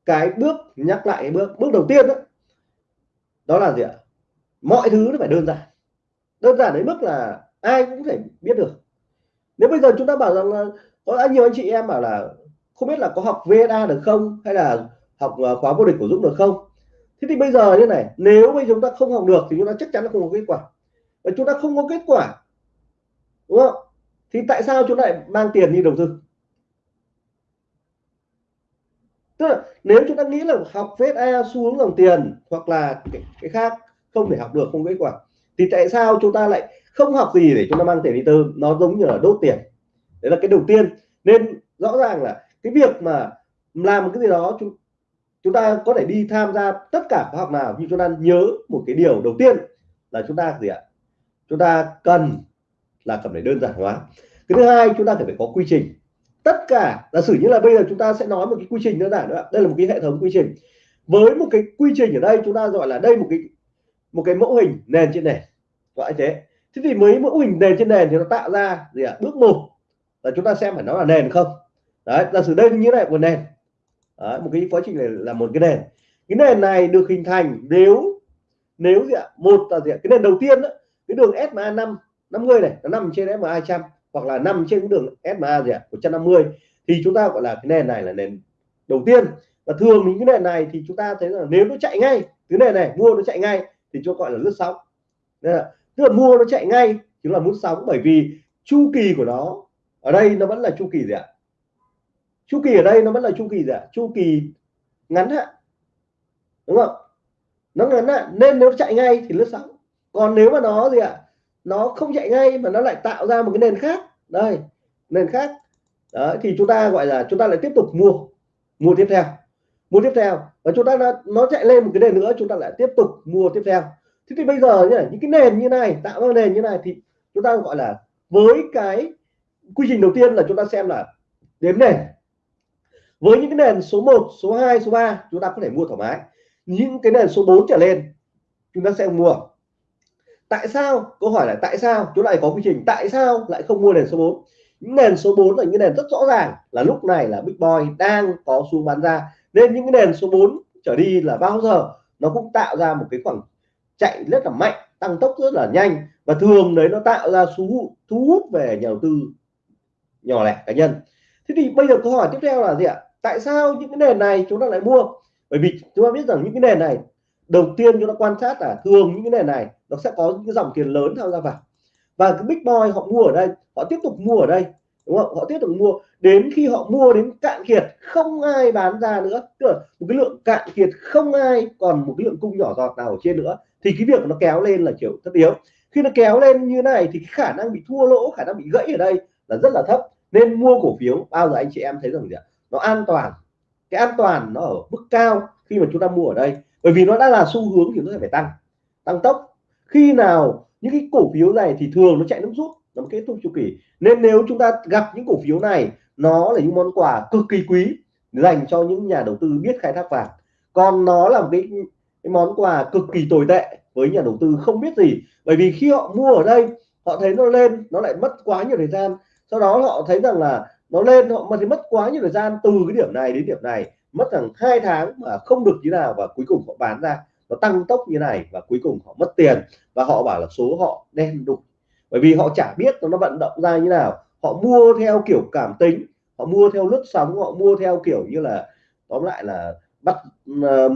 cái bước nhắc lại cái bước bước đầu tiên đó, đó là gì ạ? Mọi thứ nó phải đơn giản. Đơn giản đến mức là ai cũng thể biết được. Nếu bây giờ chúng ta bảo rằng là có nhiều anh chị em bảo là không biết là có học VSA được không hay là học ờ, khóa vô địch của Dũng được không? Thế thì bây giờ như này nếu bây chúng ta không học được thì chúng ta chắc chắn là không có kết quả. Và chúng ta không có kết quả đúng không? Thì tại sao chúng ta lại mang tiền đi đầu tư? Tức là nếu chúng ta nghĩ là học VSA xu hướng dòng tiền hoặc là cái, cái khác không thể học được không kết quả thì tại sao chúng ta lại không học gì để chúng ta mang tiền đi tư? Nó giống như là đốt tiền. Đấy là cái đầu tiên. Nên rõ ràng là cái việc mà làm một cái gì đó chúng chúng ta có thể đi tham gia tất cả khóa học nào, nhưng chúng ta nhớ một cái điều đầu tiên là chúng ta gì ạ? Chúng ta cần là cần phải đơn giản hóa. Cái thứ hai, chúng ta phải có quy trình. Tất cả, giả sử như là bây giờ chúng ta sẽ nói một cái quy trình đơn giản nữa đây là một cái hệ thống quy trình. Với một cái quy trình ở đây, chúng ta gọi là đây một cái một cái mẫu hình nền trên nền. Gọi thế. Thế thì mấy mẫu hình nền trên nền thì nó tạo ra gì ạ? Bước một là chúng ta xem phải nó là nền không? Đấy, giả sử đây như này của nền đấy, một cái quá trình này là một cái nền. Cái nền này được hình thành nếu nếu gì ạ? Một là gì ạ? cái nền đầu tiên đó, cái đường SMA 5 50 này nó nằm trên SMA 200 hoặc là nằm trên cái đường SMA gì ạ? 150 thì chúng ta gọi là cái nền này là nền đầu tiên. Và thường những cái nền này thì chúng ta thấy là nếu nó chạy ngay cái nền này mua nó chạy ngay thì cho gọi là lướt sóng. Tức là mua nó chạy ngay chính là muốn sóng bởi vì chu kỳ của nó ở đây nó vẫn là chu kỳ gì ạ? Chu kỳ ở đây nó vẫn là chu kỳ gì ạ chu kỳ ngắn hạn đúng không? Nó ngắn hạn nên nếu chạy ngay thì lướt sóng. Còn nếu mà nó gì ạ? Nó không chạy ngay mà nó lại tạo ra một cái nền khác. Đây nền khác. Đó, thì chúng ta gọi là chúng ta lại tiếp tục mua mua tiếp theo mua tiếp theo. Và chúng ta đã, nó chạy lên một cái nền nữa chúng ta lại tiếp tục mua tiếp theo. Thế thì bây giờ nhá, những cái nền như này tạo ra nền như này thì chúng ta gọi là với cái quy trình đầu tiên là chúng ta xem là đếm nền với những cái nền số 1 số 2 số 3 chúng ta có thể mua thoải mái. Những cái nền số 4 trở lên, chúng ta sẽ mua. Tại sao? Câu hỏi là tại sao? Chúng lại có quy trình tại sao lại không mua nền số 4 những nền số 4 là những nền rất rõ ràng là lúc này là Big Boy đang có xu bán ra. Nên những cái nền số 4 trở đi là bao giờ? Nó cũng tạo ra một cái khoảng chạy rất là mạnh, tăng tốc rất là nhanh. Và thường đấy nó tạo ra thu thu hút về nhà đầu tư nhỏ lẻ cá nhân. Thế thì bây giờ câu hỏi tiếp theo là gì ạ? Tại sao những cái nền này chúng ta lại mua? Bởi vì chúng ta biết rằng những cái nền này, đầu tiên chúng ta quan sát là thường những cái nền này, nó sẽ có những cái dòng tiền lớn tham gia vào. Và cái big boy họ mua ở đây, họ tiếp tục mua ở đây, đúng không? Họ tiếp tục mua. Đến khi họ mua đến cạn kiệt, không ai bán ra nữa. Tức là một cái lượng cạn kiệt không ai còn một cái lượng cung nhỏ giọt nào ở trên nữa. Thì cái việc nó kéo lên là kiểu thất yếu. Khi nó kéo lên như này thì khả năng bị thua lỗ, khả năng bị gãy ở đây là rất là thấp. Nên mua cổ phiếu, bao giờ anh chị em thấy rằng gì ạ? Nó an toàn. Cái an toàn nó ở mức cao khi mà chúng ta mua ở đây. Bởi vì nó đã là xu hướng thì nó phải tăng. Tăng tốc. Khi nào những cái cổ phiếu này thì thường nó chạy nước rút. Nó kết thúc chu kỳ. Nên nếu chúng ta gặp những cổ phiếu này nó là những món quà cực kỳ quý dành cho những nhà đầu tư biết khai thác vàng. Còn nó là một cái, cái món quà cực kỳ tồi tệ với nhà đầu tư không biết gì. Bởi vì khi họ mua ở đây họ thấy nó lên nó lại mất quá nhiều thời gian. Sau đó họ thấy rằng là nó lên họ mà thì mất quá nhiều thời gian từ cái điểm này đến điểm này mất rằng hai tháng mà không được như nào và cuối cùng họ bán ra nó tăng tốc như này và cuối cùng họ mất tiền và họ bảo là số họ đen đục bởi vì họ chả biết nó vận động ra như nào. Họ mua theo kiểu cảm tính họ mua theo lướt sóng họ mua theo kiểu như là tóm lại là bắt uh,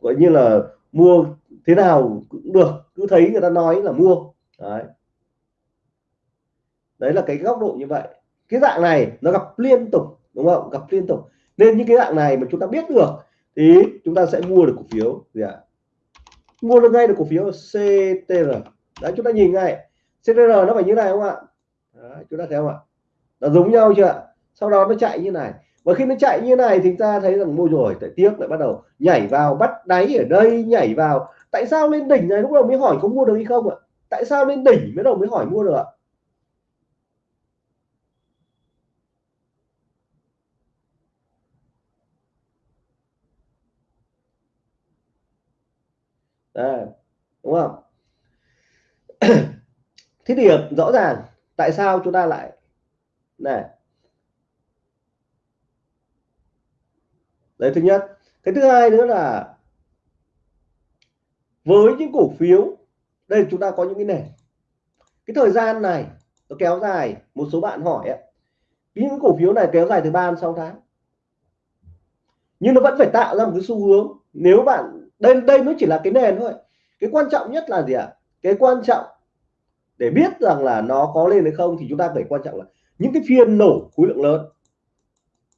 gọi như là mua thế nào cũng được cứ thấy người ta nói là mua. Đấy. Đấy là cái góc độ như vậy cái dạng này nó gặp liên tục đúng không? Gặp liên tục. Nên những cái dạng này mà chúng ta biết được thì chúng ta sẽ mua được cổ phiếu. Gì ạ? Mua được ngay được cổ phiếu CTR đấy chúng ta nhìn ngay. CTR nó phải như này không ạ? Đấy, chúng ta thấy không ạ? Nó giống nhau chưa ạ? Sau đó nó chạy như này. Và khi nó chạy như này thì ta thấy rằng mua rồi tại tiếc lại bắt đầu nhảy vào bắt đáy ở đây nhảy vào. Tại sao lên đỉnh này lúc đầu mới hỏi có mua được hay không ạ? Tại sao lên đỉnh mới đầu mới hỏi mua được ạ? Đây, đúng không? Thế thì rõ ràng tại sao chúng ta lại này. Đấy thứ nhất. Cái thứ hai nữa là với những cổ phiếu đây chúng ta có những cái này, cái thời gian này nó kéo dài một số bạn hỏi ấy, những cổ phiếu này kéo dài từ 3 đến 6 tháng. Nhưng nó vẫn phải tạo ra một cái xu hướng nếu bạn đây đây nó chỉ là cái nền thôi. Cái quan trọng nhất là gì ạ? À? cái quan trọng để biết rằng là nó có lên hay không thì chúng ta phải quan trọng là những cái phiên nổ khối lượng lớn.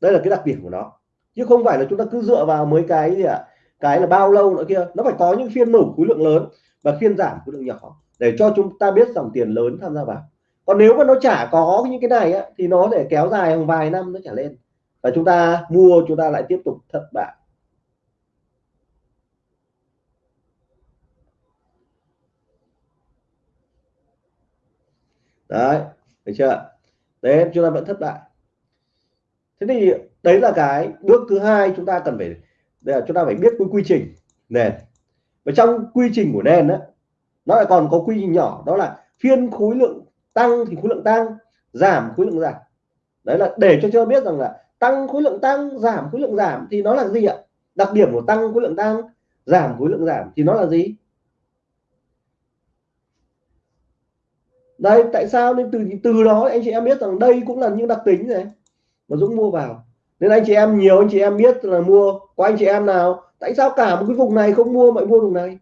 Đây là cái đặc điểm của nó. Chứ không phải là chúng ta cứ dựa vào mấy cái gì ạ? À? cái là bao lâu nữa kia. Nó phải có những phiên nổ khối lượng lớn và phiên giảm khối lượng nhỏ để cho chúng ta biết dòng tiền lớn tham gia vào. Còn nếu mà nó chả có những cái này á, thì nó để kéo dài vài năm nó trả lên. Và chúng ta mua chúng ta lại tiếp tục thất bại. Đấy, được chưa? Đấy chúng ta vẫn thất bại. Thế thì đấy là cái bước thứ hai chúng ta cần phải để chúng ta phải biết cái quy trình nền. Và trong quy trình của nền đó nó lại còn có quy trình nhỏ, đó là phiên khối lượng tăng thì khối lượng tăng, giảm khối lượng giảm. Đấy là để cho cho biết rằng là tăng khối lượng tăng, giảm khối lượng giảm thì nó là gì ạ? Đặc điểm của tăng khối lượng tăng, giảm khối lượng giảm thì nó là gì? Đây tại sao? Nên từ từ đó anh chị em biết rằng đây cũng là những đặc tính này mà Dũng mua vào. Nên anh chị em nhiều anh chị em biết là mua có anh chị em nào tại sao cả một cái vùng này không mua mà mua vùng này?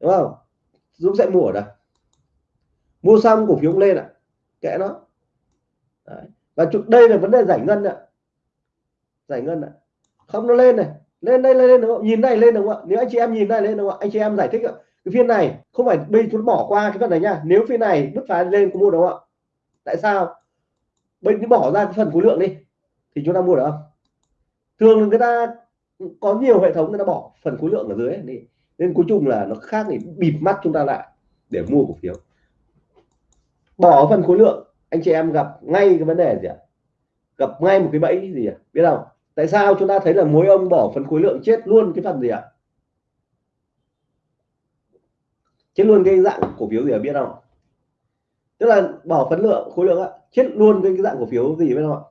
Đúng không? Dũng sẽ mua ở đây. Mua xong cổ phiếu lên ạ. À. kệ nó. Đấy. và đây là vấn đề giải ngân ạ. Giải ngân ạ. Không nó lên này. Lên đây lên, lên đúng không? nhìn này lên đúng không ạ? Nếu anh chị em nhìn này lên đúng không ạ? Anh chị em giải thích ạ cái phiên này không phải bây chúng bỏ qua cái phần này nha. Nếu phiên này bứt phá lên có mua đúng không ạ? Tại sao? Bây bỏ ra cái phần khối lượng đi, thì chúng ta mua được không? Thường người ta có nhiều hệ thống người ta bỏ phần khối lượng ở dưới đi. Nên cuối cùng là nó khác thì bịt mắt chúng ta lại để mua cổ phiếu. Bỏ phần khối lượng, anh chị em gặp ngay cái vấn đề gì ạ? Gặp ngay một cái bẫy gì ạ? Biết không? Tại sao chúng ta thấy là mối ông bỏ phần khối lượng chết luôn cái phần gì ạ? Chết luôn cái dạng cổ phiếu gì ở biết không tức là bỏ phân lượng, khối lượng ạ chết luôn cái dạng cổ phiếu gì biết không ạ.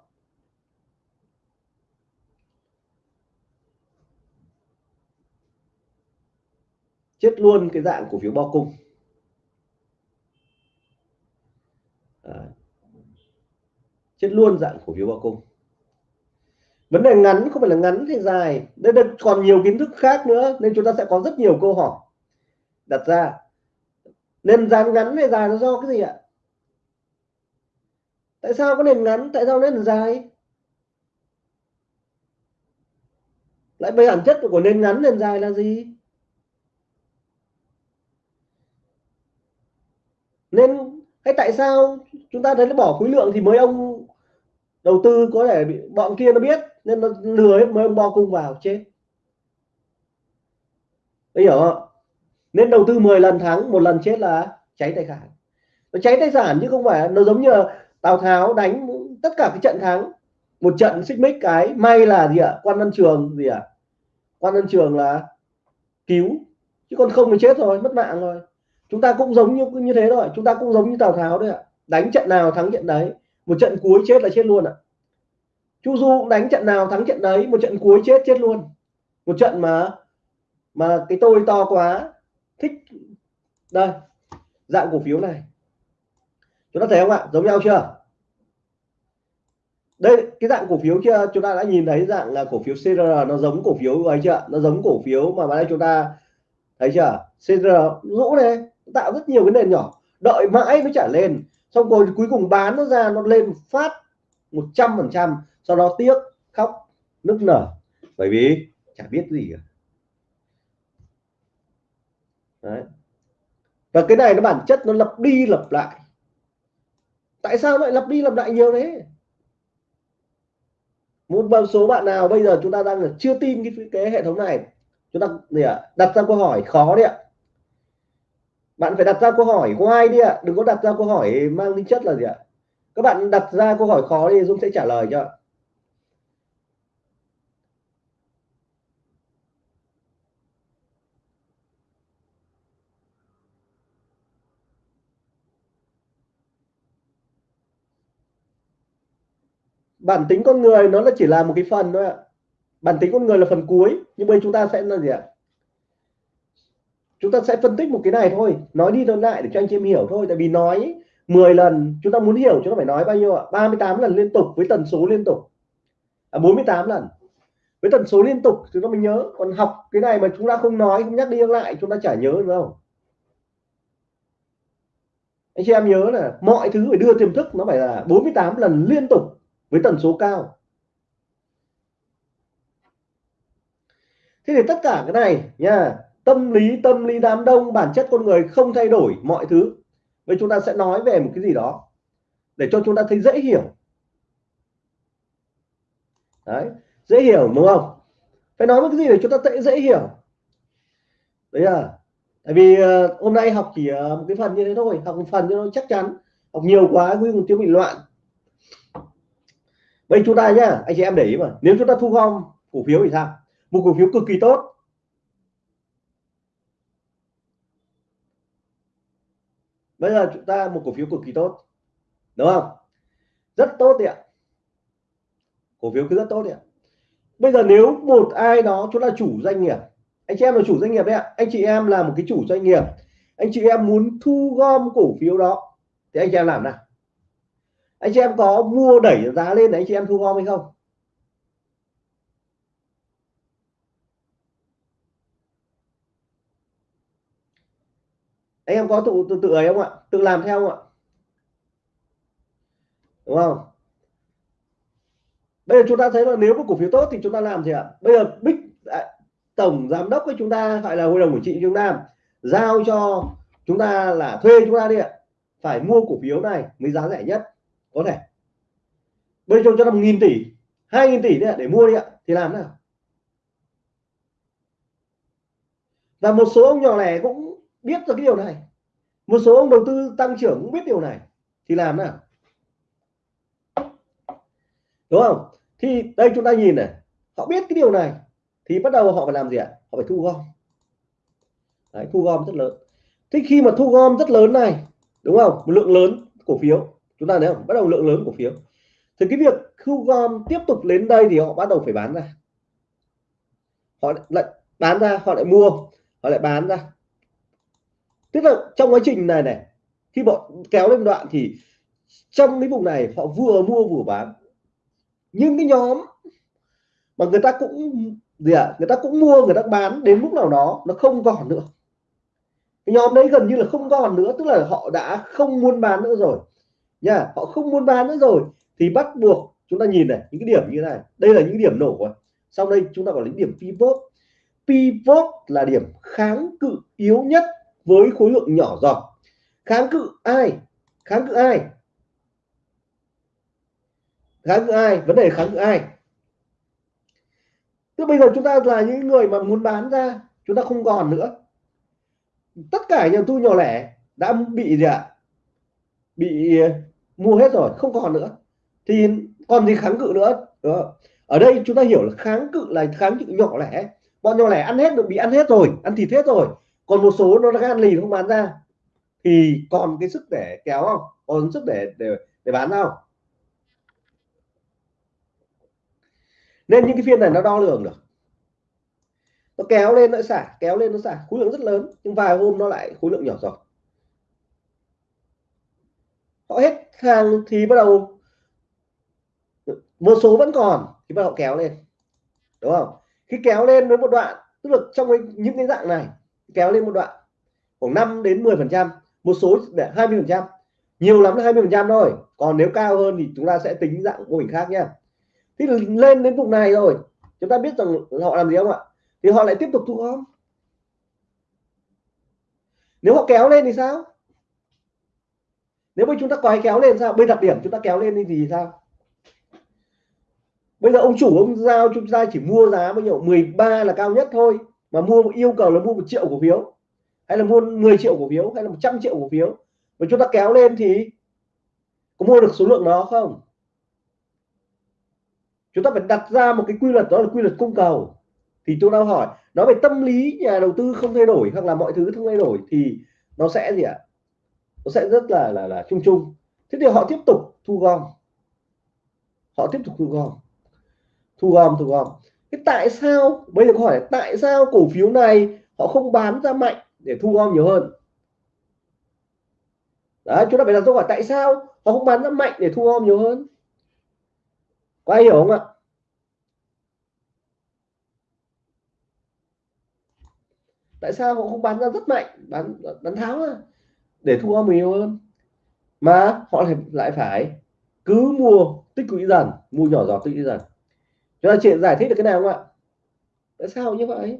Chết luôn cái dạng cổ phiếu bao cung. À. chết luôn dạng cổ phiếu bao cung. Vấn đề ngắn, không phải là ngắn thì dài. Đây còn nhiều kiến thức khác nữa, nên chúng ta sẽ có rất nhiều câu hỏi đặt ra nền dán ngắn hay dài nó do cái gì ạ? Tại sao có nền ngắn? Tại sao nền dài? Lại bây bản chất của nền ngắn, nền dài là gì? Nên hay tại sao chúng ta thấy nó bỏ khối lượng thì mới ông đầu tư có thể bị, bọn kia nó biết, nên nó lừa hết mấy ông bo cung vào, chết. Đấy hiểu không nên đầu tư 10 lần thắng, một lần chết là cháy tài sản. Nó cháy tài sản chứ không phải, nó giống như Tào Tháo đánh tất cả cái trận thắng. Một trận xích mích cái, may là gì ạ? Quan văn trường gì ạ? Quan văn trường là cứu, chứ còn không thì chết rồi, mất mạng rồi. Chúng ta cũng giống như như thế rồi chúng ta cũng giống như Tào Tháo đấy ạ. Đánh trận nào thắng trận đấy, một trận cuối chết là chết luôn ạ. Chu Du cũng đánh trận nào thắng trận đấy, một trận cuối chết chết luôn. Một trận mà mà cái tôi to quá thích. Đây, dạng cổ phiếu này. Chúng ta thấy không ạ? Giống nhau chưa? Đây, cái dạng cổ phiếu chưa chúng ta đã nhìn thấy dạng là cổ phiếu CR nó giống cổ phiếu ấy chưa? Nó giống cổ phiếu mà đây chúng ta thấy chưa? CR rũ này, tạo rất nhiều cái nền nhỏ. Đợi mãi mới trả lên. Xong rồi cuối cùng bán nó ra, nó lên phát 100 phần trăm. Sau đó tiếc, khóc, nức nở. Bởi vì chả biết gì cả. Đấy. và cái này nó bản chất nó lặp đi lặp lại. Tại sao lại lặp đi lặp lại nhiều thế? Một số bạn nào bây giờ chúng ta đang chưa tin cái cái hệ thống này, chúng ta gì ạ? Đặt ra câu hỏi khó đấy ạ. Bạn phải đặt ra câu hỏi why đi ạ. Đừng có đặt ra câu hỏi mang tính chất là gì ạ? Các bạn đặt ra câu hỏi khó thì Dung sẽ trả lời cho. Bản tính con người nó là chỉ là một cái phần thôi ạ. Bản tính con người là phần cuối nhưng bây chúng ta sẽ là gì ạ? Chúng ta sẽ phân tích một cái này thôi. Nói đi nói lại để cho anh chị em hiểu thôi. Tại vì nói 10 lần chúng ta muốn hiểu chúng ta phải nói bao nhiêu ạ. 38 lần liên tục với tần số liên tục. À, 48 lần. Với tần số liên tục chúng ta mình nhớ. Còn học cái này mà chúng ta không nói không nhắc đi nhắc lại chúng ta chả nhớ được đâu. Anh chị em nhớ là mọi thứ phải đưa tiềm thức nó phải là 48 lần liên tục với tần số cao. Thế thì tất cả cái này nha tâm lý tâm lý đám đông bản chất con người không thay đổi mọi thứ. Vậy chúng ta sẽ nói về một cái gì đó để cho chúng ta thấy dễ hiểu. Đấy dễ hiểu đúng không? Phải nói một cái gì để chúng ta dễ dễ hiểu? Đấy à tại vì uh, hôm nay học chỉ uh, một cái phần như thế thôi học một phần cho nó chắc chắn học nhiều quá quy một tiếng bị loạn vậy chúng ta nhá, anh chị em để ý mà. Nếu chúng ta thu gom cổ phiếu thì sao? Một cổ phiếu cực kỳ tốt. Bây giờ chúng ta một cổ phiếu cực kỳ tốt. Đúng không? Rất tốt đấy ạ. Cổ phiếu cứ rất tốt đấy ạ. Bây giờ nếu một ai đó, chúng ta chủ doanh nghiệp, anh chị em là chủ doanh nghiệp đấy ạ. Anh chị em là một cái chủ doanh nghiệp. Anh chị em muốn thu gom cổ phiếu đó, thì anh chị em làm nào? Anh chị em có mua đẩy giá lên để anh chị em thu gom hay không? Anh em có tự tự tự ấy không ạ? Tự làm theo không ạ? Đúng không? Bây giờ chúng ta thấy là nếu có cổ phiếu tốt thì chúng ta làm gì ạ? Bây giờ Bích à, tổng giám đốc của chúng ta gọi là hội đồng quản trị chúng ta giao cho chúng ta là thuê chúng ta đi ạ. Phải mua cổ phiếu này mới giá rẻ nhất có thể. Bây giờ cho năm nghìn tỷ hai nghìn tỷ đấy để mua đi ạ thì làm nào? Và một số ông nhỏ lẻ cũng biết được cái điều này. Một số ông đầu tư tăng trưởng cũng biết điều này thì làm nào? Đúng không? Thì đây chúng ta nhìn này họ biết cái điều này thì bắt đầu họ phải làm gì ạ? Họ phải thu gom. Đấy, thu gom rất lớn. Thế khi mà thu gom rất lớn này đúng không? Một lượng lớn cổ phiếu chúng ta thấy không? Bắt đầu lượng lớn cổ phiếu. Thì cái việc thu gom tiếp tục đến đây thì họ bắt đầu phải bán ra. Họ lại bán ra họ lại mua họ lại bán ra. Tức là trong quá trình này này khi bọn kéo lên đoạn thì trong cái vùng này họ vừa mua vừa bán. Nhưng cái nhóm mà người ta cũng gì ạ à, người ta cũng mua người ta bán đến lúc nào đó nó không còn nữa. Cái nhóm đấy gần như là không còn nữa tức là họ đã không muốn bán nữa rồi nha, họ không muốn bán nữa rồi. Thì bắt buộc chúng ta nhìn này, những cái điểm như thế này. Đây là những điểm nổ rồi. Sau đây chúng ta có là điểm pivot. Pivot là điểm kháng cự yếu nhất với khối lượng nhỏ giọt. Kháng cự ai? Kháng cự ai? Kháng cự ai? Vấn đề kháng cự ai? Tức bây giờ chúng ta là những người mà muốn bán ra, chúng ta không còn nữa. Tất cả nhà tu nhỏ lẻ đã bị gì ạ? Bị mua hết rồi, không còn nữa. Thì còn gì kháng cự nữa? Đó. ở đây chúng ta hiểu là kháng cự là kháng cự nhỏ lẻ. Bọn nhỏ lẻ ăn hết được bị ăn hết rồi, ăn thịt hết rồi. Còn một số nó đang ăn lì không bán ra. Thì còn cái sức để kéo không? Còn sức để để để bán không nên những cái phiên này nó đo lường được. Nó kéo lên nó xả, kéo lên nó xả. Khối lượng rất lớn, nhưng vài hôm nó lại khối lượng nhỏ rồi. Họ hết hàng thì bắt đầu một số vẫn còn, thì bắt đầu kéo lên. Đúng không? Khi kéo lên với một đoạn, tức là trong những cái dạng này, kéo lên một đoạn, khoảng 5 đến 10 phần trăm, một số để 20 phần trăm. Nhiều lắm là 20 phần trăm thôi. Còn nếu cao hơn thì chúng ta sẽ tính dạng mô hình khác nha thì lên đến vùng này rồi. Chúng ta biết rằng họ làm gì không ạ? Thì họ lại tiếp tục thu gom. Nếu họ kéo lên thì sao? Nếu mà chúng ta quay kéo lên sao? Bây đặc điểm chúng ta kéo lên thì gì sao? Bây giờ ông chủ, ông giao chúng ta chỉ mua giá bao nhiêu? 13 là cao nhất thôi. Mà mua yêu cầu là mua một triệu cổ phiếu. Hay là mua 10 triệu cổ phiếu, hay là 100 triệu cổ phiếu. Và chúng ta kéo lên thì có mua được số lượng đó không? Chúng ta phải đặt ra một cái quy luật, đó là quy luật cung cầu. Thì tôi đang hỏi, nói về tâm lý nhà đầu tư không thay đổi hoặc là mọi thứ không thay đổi thì nó sẽ gì ạ? Nó sẽ rất là là là chung chung. Thế thì họ tiếp tục thu gom. Họ tiếp tục thu gom. Thu gom thu gom. Cái tại sao bây giờ câu hỏi tại sao cổ phiếu này họ không bán ra mạnh để thu gom nhiều hơn? Đó, chúng ta phải đặt câu hỏi tại sao họ không bán ra mạnh để thu gom nhiều hơn? Có ai hiểu không ạ? Tại sao họ không bán ra rất mạnh? Bán bán tháo à? Để thu âm nhiều hơn. Mà họ lại phải cứ mua tích lũy dần, mua nhỏ giọt tích lũy dần. Chúng ta chuyện giải thích được cái nào không ạ? Tại sao như vậy?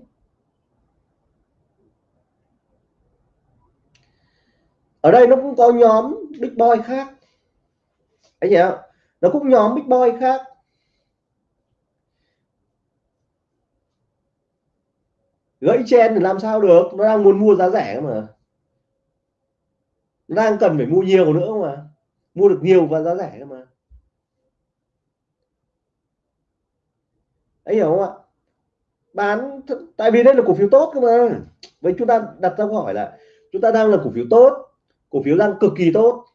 Ở đây nó cũng có nhóm big boy khác. Anh chị nó cũng nhóm big boy khác. Gãy chen thì làm sao được? Nó đang muốn mua giá rẻ mà đang cần phải mua nhiều nữa mà. Mua được nhiều và giá rẻ mà. Ấy hiểu không ạ? Bán tại vì đây là cổ phiếu tốt cơ mà. Vậy chúng ta đặt ra câu hỏi là, chúng ta đang là cổ phiếu tốt, cổ phiếu đang cực kỳ tốt.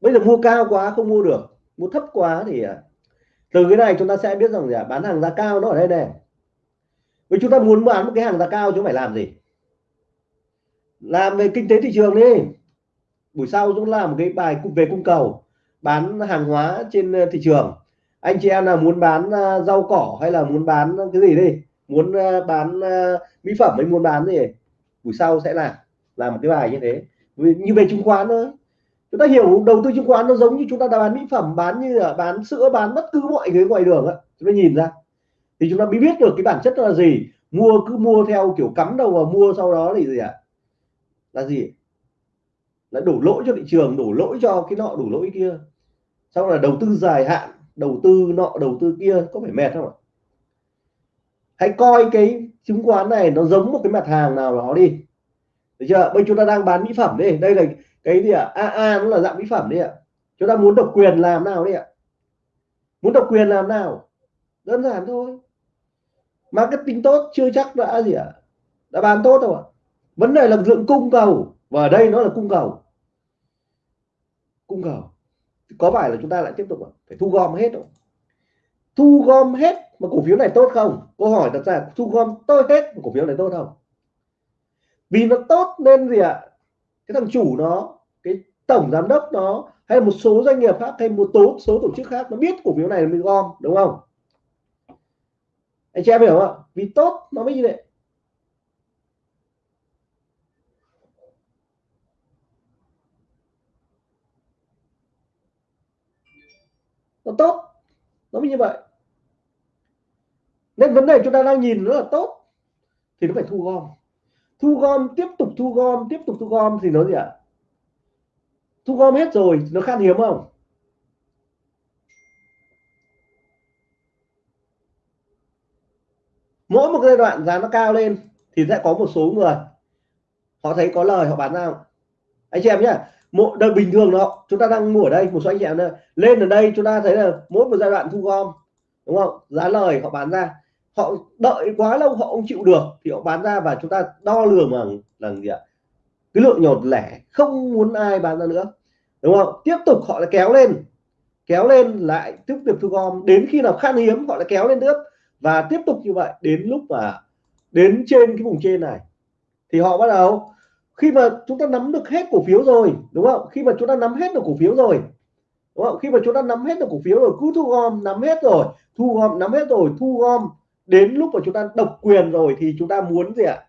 Bây giờ mua cao quá, không mua được. Mua thấp quá thì à, từ cái này chúng ta sẽ biết rằng là bán hàng giá cao nó ở đây này Vậy chúng ta muốn bán một cái hàng giá cao chúng phải làm gì. Làm về kinh tế thị trường đi. Buổi sau chúng làm một cái bài về cung cầu, bán hàng hóa trên ờ, thị trường. Anh chị em nào muốn bán ờ, rau cỏ hay là muốn bán cái gì đi, muốn ờ, bán mỹ phẩm hay muốn bán gì, buổi sau sẽ làm làm một cái bài như thế. Như về chứng khoán thôi. Chúng ta hiểu đầu tư chứng khoán nó giống như chúng ta bán mỹ phẩm, bán như là bán sữa, bán bất cứ mọi cái ngoài đường á. Chúng ta nhìn ra thì chúng ta mới biết được cái bản chất là gì. Mua cứ mua theo kiểu cắm đầu vào mua sau đó thì gì ạ? À? là gì? Là đổ lỗi cho thị trường, đổ lỗi cho cái nọ, đổ lỗi kia. Sau là đầu tư dài hạn, đầu tư nọ, đầu tư kia, có phải mệt không ạ? Hãy coi cái chứng khoán này, nó giống một cái mặt hàng nào đó đi. Được chưa? Bây chúng ta đang bán mỹ phẩm đi. Đây là cái gì ạ? À? AA nó là dạng mỹ phẩm đi ạ. Chúng ta muốn độc quyền làm nào đi ạ? Muốn độc quyền làm nào? Đơn giản thôi marketing tốt, chưa chắc đã gì ạ? À? đã bán tốt đâu ạ? Vấn đề là lượng cung cầu, và ở đây nó là cung cầu. Cung cầu. Có phải là chúng ta lại tiếp tục phải thu gom hết rồi thu gom hết mà cổ phiếu này tốt không? Câu hỏi đặt ra, thu gom tôi hết mà cổ phiếu này tốt không? Vì nó tốt nên gì ạ? Cái thằng chủ nó, cái tổng giám đốc nó, hay một số doanh nghiệp khác, hay một số số tổ chức khác nó biết cổ phiếu này mình gom, đúng không? Anh chị em hiểu không vì tốt nó mới như vậy. Nó tốt, nó mới như vậy. Nên vấn đề chúng ta đang nhìn nó là tốt, thì nó phải thu gom. Thu gom, tiếp tục thu gom, tiếp tục thu gom thì nó gì ạ? Thu gom hết rồi, nó khan hiếm không? Mỗi một giai đoạn giá nó cao lên thì sẽ có một số người, họ thấy có lời, họ bán ra. Anh chị em nhé một đời bình thường đó, chúng ta đang mua ở đây, một số anh chị em đây, lên ở đây chúng ta thấy là mỗi một giai đoạn thu gom, đúng không? Giá lời họ bán ra. Họ đợi quá lâu họ không chịu được thì họ bán ra và chúng ta đo lường bằng là gì ạ? Cái lượng nhỏ lẻ, không muốn ai bán ra nữa, đúng không? Tiếp tục họ lại kéo lên kéo lên lại tiếp tục thu gom. Đến khi nào khan hiếm, họ lại kéo lên nữa và tiếp tục như vậy đến lúc mà đến trên cái vùng trên này, thì họ bắt đầu, khi mà chúng ta nắm được hết cổ phiếu rồi, đúng không? Khi mà chúng ta nắm hết được cổ phiếu rồi, đúng không? Khi mà chúng ta nắm hết được cổ phiếu rồi, cứ thu gom, nắm hết rồi, thu gom, nắm hết rồi, thu gom, đến lúc mà chúng ta độc quyền rồi thì chúng ta muốn gì ạ?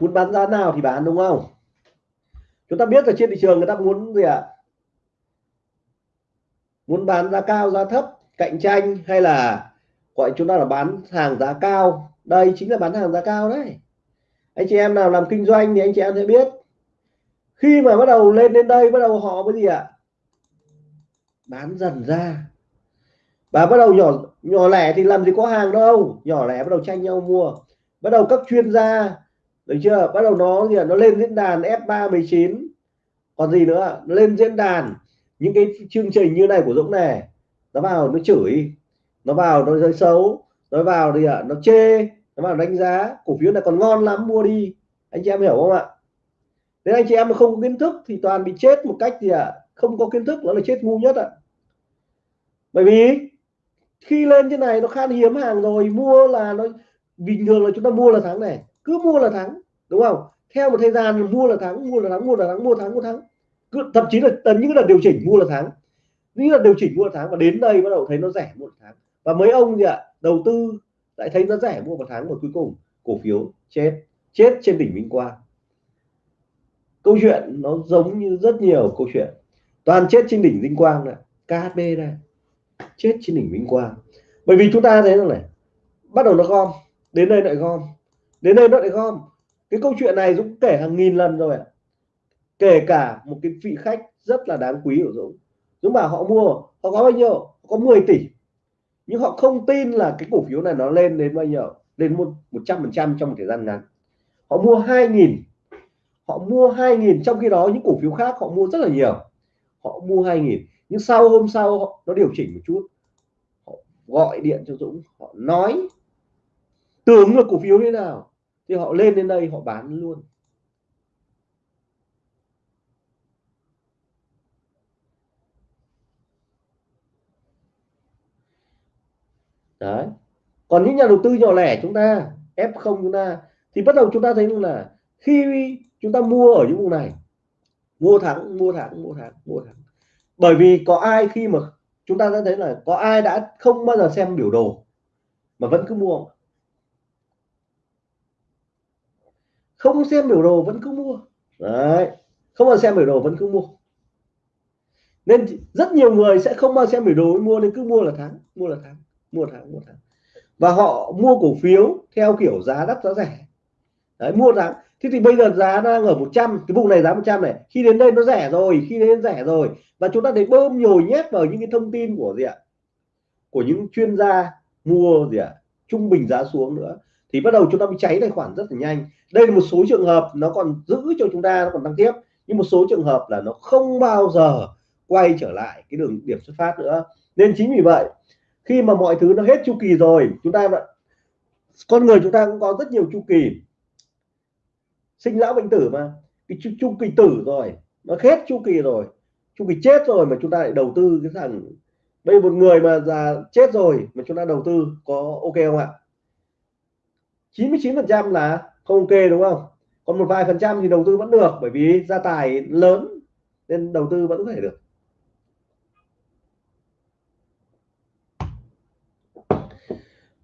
Muốn bán giá nào thì bán, đúng không? Chúng ta biết là trên thị trường người ta muốn gì ạ? Muốn bán giá cao giá thấp cạnh tranh hay là gọi chúng ta là bán hàng giá cao? Đây chính là bán hàng giá cao đấy. Anh chị em nào làm kinh doanh thì anh chị em sẽ biết. Khi mà bắt đầu lên đến đây bắt đầu họ cái gì ạ? Bán dần ra. Và bắt đầu nhỏ nhỏ lẻ thì làm gì có hàng đâu. Nhỏ lẻ bắt đầu tranh nhau mua. Bắt đầu các chuyên gia được chưa? Bắt đầu nó gì à, nó lên diễn đàn F3 19 còn gì nữa lên diễn đàn những cái chương trình như này của Dũng này nó vào nó chửi nó vào nó rơi xấu nó vào thì à, nó chê nó vào đánh giá cổ phiếu này còn ngon lắm mua đi. Anh chị em hiểu không ạ? Nếu anh chị em mà không có kiến thức thì toàn bị chết một cách gì ạ à? không có kiến thức nó là chết ngu nhất ạ. Bởi vì khi lên trên này nó khan hiếm hàng rồi mua là nó bình thường là chúng ta mua là thắng này cứ mua là thắng đúng không? Theo một thời gian mua là thắng mua là thắng mua là thắng mua thắng mua thắng thậm chí là những là điều chỉnh mua là tháng. Những là điều chỉnh mua là tháng và đến đây bắt đầu thấy nó rẻ mua là và mấy ông gì ạ, đầu tư lại thấy nó rẻ mua một tháng và cuối cùng cổ phiếu chết chết trên đỉnh minh Quang. Câu chuyện nó giống như rất nhiều câu chuyện. Toàn chết trên đỉnh Vinh Quang này KHB này, chết trên đỉnh Vinh Quang. Bởi vì chúng ta thấy rằng này, bắt đầu nó gom, đến đây lại gom, đến đây nó lại gom. Cái câu chuyện này Dũng kể hàng nghìn lần rồi kể cả một cái vị khách rất là đáng quý của Dũng. Dũng bảo họ mua, họ có bao nhiêu? Họ có 10 tỷ. Nhưng họ không tin là cái cổ phiếu này nó lên đến bao nhiêu? Lên một một trăm phần trăm trong một thời gian ngắn. Họ mua 2.000 họ mua 2.000 trong khi đó những cổ phiếu khác họ mua rất là nhiều. Họ mua 2.000 nhưng sau hôm sau nó điều chỉnh một chút. Họ gọi điện cho Dũng. Họ nói, tưởng là cổ phiếu thế nào? Thì họ lên đến đây, họ bán luôn. Đấy. Còn những nhà đầu tư nhỏ lẻ chúng ta f0 chúng ta, thì bắt đầu chúng ta thấy là khi chúng ta mua ở những vùng này, mua thắng mua thắng mua thắng mua thắng bởi vì có ai khi mà chúng ta đã thấy là có ai đã không bao giờ xem biểu đồ mà vẫn cứ mua? Không xem biểu đồ vẫn cứ mua. Đấy. Không bao xem biểu đồ vẫn cứ mua. Nên rất nhiều người sẽ không bao giờ xem biểu đồ mua nên cứ mua là thắng, mua là thắng mua là thắng mua thắng và họ mua cổ phiếu theo kiểu giá đắt, giá rẻ. Đấy, mua thắng thế thì bây giờ giá đang ở 100 cái vùng này giá 100 này, khi đến đây nó rẻ rồi, khi đến rẻ rồi. Và chúng ta thấy bơm nhồi nhét vào những cái thông tin của gì ạ? Của những chuyên gia mua gì ạ? Trung bình giá xuống nữa. Thì bắt đầu chúng ta bị cháy tài khoản rất là nhanh. Đây là một số trường hợp nó còn giữ cho chúng ta, nó còn tăng tiếp. Nhưng một số trường hợp là nó không bao giờ quay trở lại cái đường điểm xuất phát nữa. Nên chính vì vậy khi mà mọi thứ nó hết chu kỳ rồi chúng ta con người chúng ta cũng có rất nhiều chu kỳ. Sinh lão bệnh tử mà. Cái chu, chu kỳ tử rồi nó hết chu kỳ rồi. Chu kỳ chết rồi mà chúng ta lại đầu tư cái thằng đây một người mà già chết rồi mà chúng ta đầu tư có ok không ạ? 99 phần trăm là không ok đúng không? Còn một vài phần trăm thì đầu tư vẫn được bởi vì gia tài lớn nên đầu tư vẫn có thể được.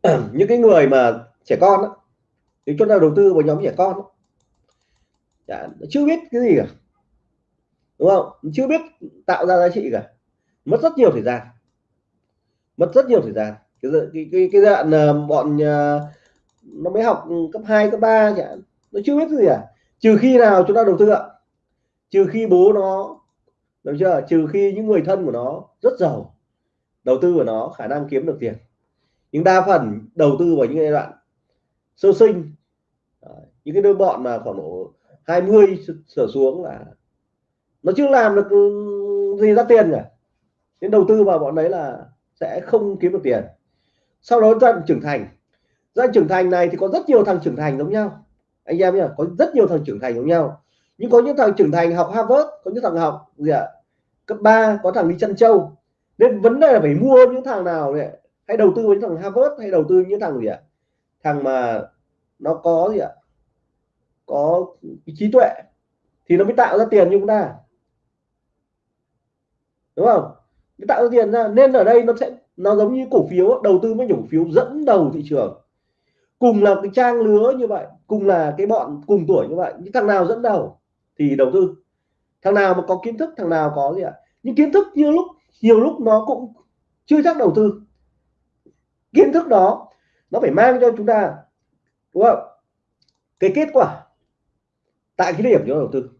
những cái người mà trẻ con đó, thì chúng ta đầu tư vào nhóm trẻ con đó, Đã, chưa biết cái gì cả đúng không? Chưa biết tạo ra giá trị cả. Mất rất nhiều thời gian. Mất rất nhiều thời gian. Cái cái cái, cái đoạn ờ, bọn ờ, nó mới học cấp 2, cấp 3 chẳng nó chưa biết cái gì à trừ khi nào chúng ta đầu tư ạ. Trừ khi bố nó được chưa? Trừ khi những người thân của nó rất giàu đầu tư của nó khả năng kiếm được tiền nhưng đa phần đầu tư vào những giai đoạn sơ sinh. Những cái đôi bọn mà khoảng độ 20 trở xuống là nó chưa làm được gì ra tiền cả. Nên đầu tư vào bọn đấy là sẽ không kiếm được tiền. Sau đó giai trưởng thành. Giai trưởng thành này thì có rất nhiều thằng trưởng thành giống nhau. Anh em nhá, có rất nhiều thằng trưởng thành giống nhau. Nhưng có những thằng trưởng thành học Harvard, có những thằng học gì ạ? Cấp 3 có thằng đi chân châu. Nên vấn đề là phải mua những thằng nào này hay đầu tư với thằng Harvard hay đầu tư những thằng gì ạ? Thằng mà nó có gì ạ? Có trí tuệ thì nó mới tạo ra tiền như chúng ta. Đúng không? Mới tạo ra tiền ra, nên ở đây nó sẽ, nó giống như cổ phiếu đầu tư với cổ phiếu dẫn đầu thị trường. Cùng là cái trang lứa như vậy, cùng là cái bọn cùng tuổi như vậy, những thằng nào dẫn đầu thì đầu tư. Thằng nào mà có kiến thức, thằng nào có gì ạ? Những kiến thức như lúc, nhiều lúc nó cũng chưa chắc đầu tư kiến thức đó, nó phải mang cho chúng ta, đúng không? Cái kết quả tại cái điểm chúng ta đầu tư.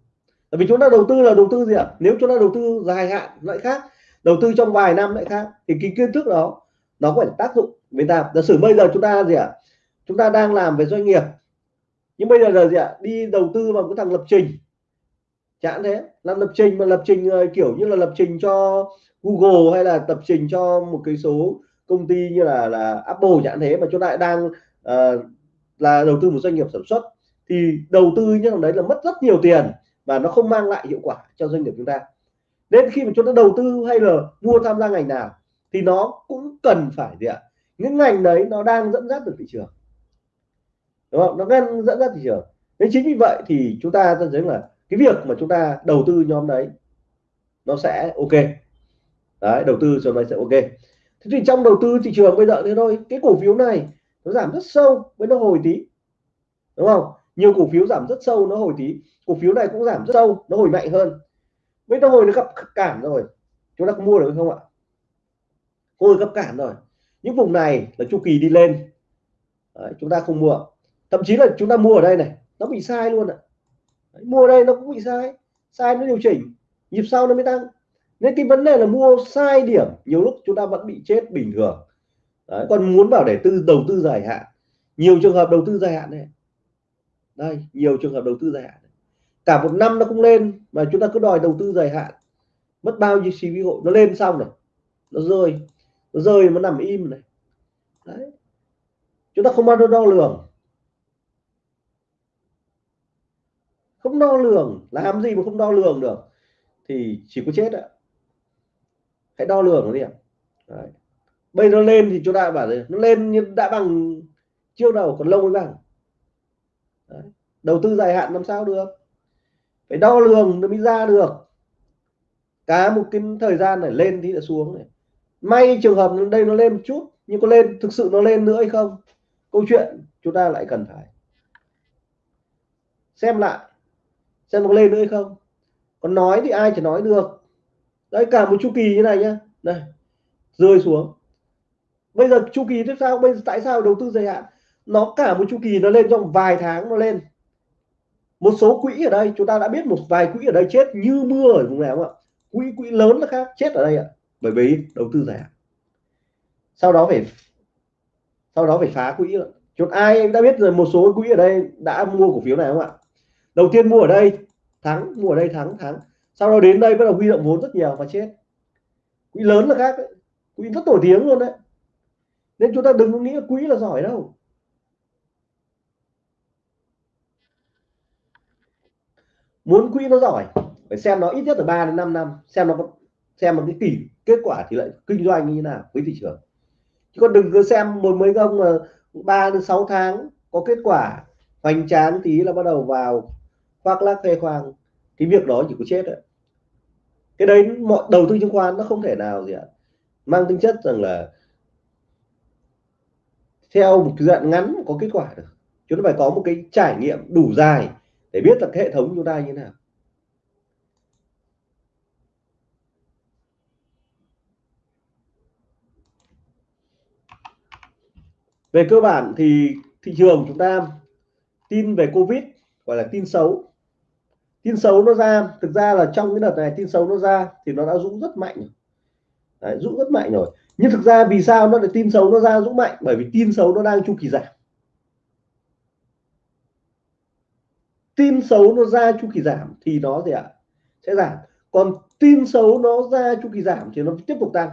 Tại vì chúng ta đầu tư là đầu tư gì ạ? Nếu chúng ta đầu tư dài hạn lại khác, đầu tư trong vài năm lại khác, thì cái kiến thức đó, nó có phải tác dụng với ta. Giả sử bây giờ chúng ta gì ạ? Chúng ta đang làm về doanh nghiệp, nhưng bây giờ là gì ạ? Đi đầu tư vào cái thằng lập trình. Chẳng thế. Làm lập trình mà lập trình ờ, kiểu như là lập trình cho Google hay là lập trình cho một cái số công ty như là là Apple chẳng thế mà chúng ta đang uh, là đầu tư một doanh nghiệp sản xuất thì đầu tư như thằng đấy là mất rất nhiều tiền và nó không mang lại hiệu quả cho doanh nghiệp chúng ta. Nên khi mà chúng ta đầu tư hay là mua tham gia ngành nào thì nó cũng cần phải gì ạ? Những ngành đấy nó đang dẫn dắt được thị trường. Đúng không? Nó đang dẫn dắt thị trường. Nên chính vì vậy thì chúng ta dẫn thấy là cái việc mà chúng ta đầu tư nhóm đấy nó sẽ ok. Đấy đầu tư cho nó sẽ ok thế thì trong đầu tư thị trường bây giờ thế thôi. Cái cổ phiếu này nó giảm rất sâu với nó hồi tí. Đúng không? Nhiều cổ phiếu giảm rất sâu nó hồi tí. Cổ phiếu này cũng giảm rất sâu nó hồi mạnh hơn. Với nó hồi nó gặp cản rồi. Chúng ta có mua được không ạ? Hồi gặp cản rồi. Những vùng này là chu kỳ đi lên. Đấy, chúng ta không mua. Thậm chí là chúng ta mua ở đây này nó bị sai luôn ạ. Đấy, mua ở đây nó cũng bị sai. Sai nó điều chỉnh. Nhịp sau nó mới tăng nên cái vấn đề là mua sai điểm nhiều lúc chúng ta vẫn bị chết bình thường. Đấy, còn muốn bảo để tư đầu tư dài hạn. Nhiều trường hợp đầu tư dài hạn này đây nhiều trường hợp đầu tư dài hạn cả một năm nó cũng lên mà chúng ta cứ đòi đầu tư dài hạn. Mất bao nhiêu chi phí hội nó lên xong này. Nó rơi. Nó rơi nó nằm im này. Đấy. Chúng ta không bao giờ đo lường. Không đo lường. Làm gì mà không đo lường được? Thì chỉ có chết ạ hãy đo lường nó đi ạ. Bây giờ lên thì chúng ta bảo là nó lên nhưng đã bằng chiêu đầu còn lâu mới bằng. Đấy. đầu tư dài hạn làm sao được? Phải đo lường nó mới ra được. Cả một cái thời gian này lên thì là xuống này. May trường hợp đây nó lên một chút, nhưng có lên, thực sự nó lên nữa hay không? Câu chuyện chúng ta lại cần phải xem lại xem nó lên nữa hay không. Còn nói thì ai chỉ nói được đấy, cả một chu kỳ như này nhá. Đây, rơi xuống. Bây giờ chu kỳ tiếp sao bây giờ tại sao đầu tư dài hạn? Nó cả một chu kỳ nó lên trong vài tháng nó lên. Một số quỹ ở đây, chúng ta đã biết một vài quỹ ở đây chết như mưa ở vùng nào không ạ? Quỹ quỹ lớn là khác, chết ở đây ạ. Bởi vì đầu tư dài hạn. Sau đó phải, sau đó phải phá quỹ chốt ai đã biết rồi, một số quỹ ở đây đã mua cổ phiếu này không ạ? Đầu tiên mua ở đây, thắng, mua ở đây thắng thắng sau đó đến đây bắt đầu huy động vốn rất nhiều và chết. Quỹ lớn là khác đấy. quỹ rất nổi tiếng luôn đấy. Nên chúng ta đừng có nghĩ là quỹ là giỏi đâu. Muốn quỹ nó giỏi, phải xem nó ít nhất là 3 đến 5 năm, xem nó xem một cái kỳ kết quả thì lại kinh doanh như thế nào với thị trường. Chứ còn đừng cứ xem một mấy ông mà ba đến sáu tháng có kết quả hoành tráng tí là bắt đầu vào khoác lác khoe khoang, cái việc đó chỉ có chết đấy cái đấy mọi, đầu tư chứng khoán nó không thể nào gì ạ. Mang tính chất rằng là theo một cái đoạn ngắn có kết quả được. Chúng ta phải có một cái trải nghiệm đủ dài để biết là cái hệ thống chúng ta như thế nào. Về cơ bản thì thị trường chúng ta tin về covid, gọi là tin xấu tin xấu nó ra thực ra là trong cái đợt này tin xấu nó ra thì nó đã rũ rất mạnh Đấy, rũ rất mạnh rồi. Nhưng thực ra vì sao nó lại tin xấu nó ra rũ mạnh? Bởi vì tin xấu nó đang chu kỳ giảm. Tin xấu nó ra chu kỳ giảm thì nó gì ạ? Sẽ giảm. Còn tin xấu nó ra chu kỳ giảm thì nó tiếp tục tăng.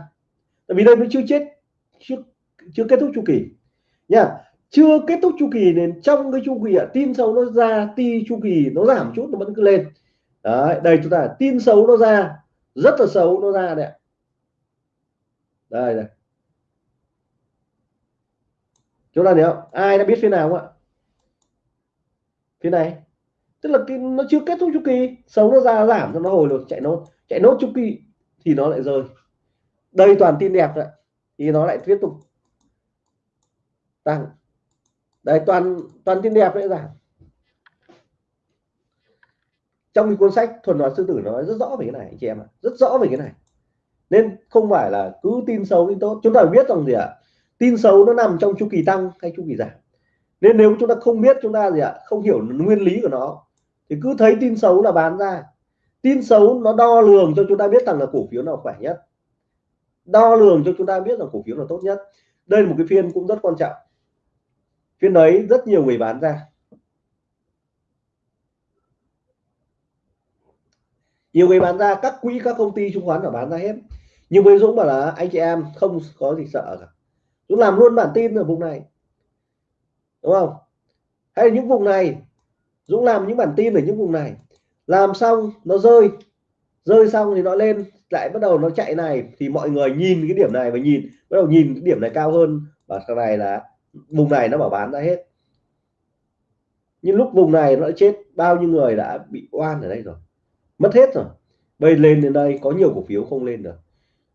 Tại vì đây nó chưa chết chưa chưa kết thúc chu kỳ. Nha chưa kết thúc chu kỳ nên trong cái chu kỳ ạ, tin xấu nó ra, ti chu kỳ nó giảm chút, nó vẫn cứ lên. Đấy, đây chúng ta, tin xấu nó ra, rất là xấu nó ra đấy đây này chúng ta hiểu ai đã biết phía nào không ạ? Phía này. Tức là cái nó chưa kết thúc chu kỳ, xấu nó ra, giảm cho nó hồi được, chạy nốt. Chạy nốt chu kỳ thì nó lại rơi. Đây toàn tin đẹp đấy thì nó lại tiếp tục tăng đây toàn toàn tin đẹp đấy giảm trong cái cuốn sách thuần hóa sư tử nói rất rõ về cái này, anh chị em ạ. Rất rõ về cái này. Nên không phải là cứ tin xấu tin tốt. Chúng ta phải biết rằng gì ạ? Tin xấu nó nằm trong chu kỳ tăng hay chu kỳ giảm. Nên nếu chúng ta không biết, chúng ta gì ạ, không hiểu nguyên lý của nó, thì cứ thấy tin xấu là bán ra. Tin xấu nó đo lường cho chúng ta biết rằng là cổ phiếu nào khỏe nhất. Đo lường cho chúng ta biết là cổ phiếu nào tốt nhất. Đây là một cái phiên cũng rất quan trọng phiên đấy rất nhiều người bán ra. Nhiều người bán ra, các quỹ, các công ty chứng khoán là bán ra hết. Nhưng với Dũng bảo là, anh chị em không có gì sợ cả. Dũng làm luôn bản tin ở vùng này. Đúng không? Hay là những vùng này, Dũng làm những bản tin ở những vùng này. Làm xong, nó rơi. Rơi xong thì nó lên, lại bắt đầu nó chạy này. Thì mọi người nhìn cái điểm này và nhìn, bắt đầu nhìn cái điểm này cao hơn. Và sau này là vùng này nó bảo bán ra hết. Nhưng lúc vùng này nó đã chết bao nhiêu người đã bị oan ở đây rồi? Mất hết rồi. Bây lên đến đây có nhiều cổ phiếu không lên được.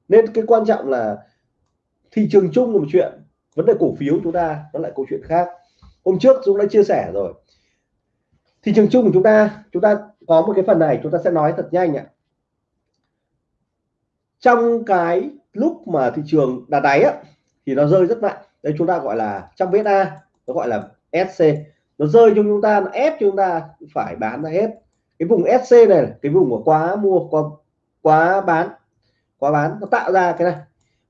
Nên cái quan trọng là thị trường chung là một chuyện. Vấn đề cổ phiếu chúng ta nó lại câu chuyện khác. Hôm trước chúng đã chia sẻ rồi. Thị trường chung của chúng ta chúng ta có một cái phần này chúng ta sẽ nói thật nhanh ạ. Trong cái lúc mà thị trường đạt đáy á, thì nó rơi rất mạnh đây chúng ta gọi là trong VSA nó gọi là SC nó rơi cho chúng ta nó ép chúng ta phải bán ra hết. Cái vùng SC này cái vùng của quá mua quá quá bán quá bán. Nó tạo ra cái này.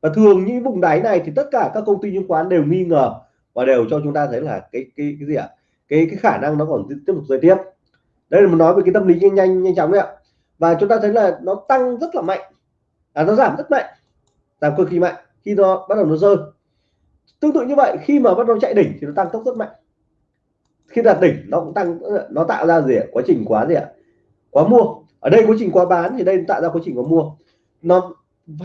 Và thường những vùng đáy này thì tất cả các công ty chứng khoán đều nghi ngờ và đều cho chúng ta thấy là cái cái cái gì ạ? Cái cái khả năng nó còn tiếp tục rơi tiếp. Đây là mình nói về cái tâm lý nhanh nhanh nhanh chóng đấy ạ. Và chúng ta thấy là nó tăng rất là mạnh. À, nó giảm rất mạnh. Giảm cực kỳ mạnh khi nó bắt đầu nó rơi tương tự như vậy, khi mà bắt đầu chạy đỉnh thì nó tăng tốc rất mạnh. Khi đạt đỉnh, nó cũng tăng, nó tạo ra gì ạ? Quá trình quá gì ạ? Quá mua. Ở đây quá trình quá bán thì đây tạo ra quá trình quá mua. Nó,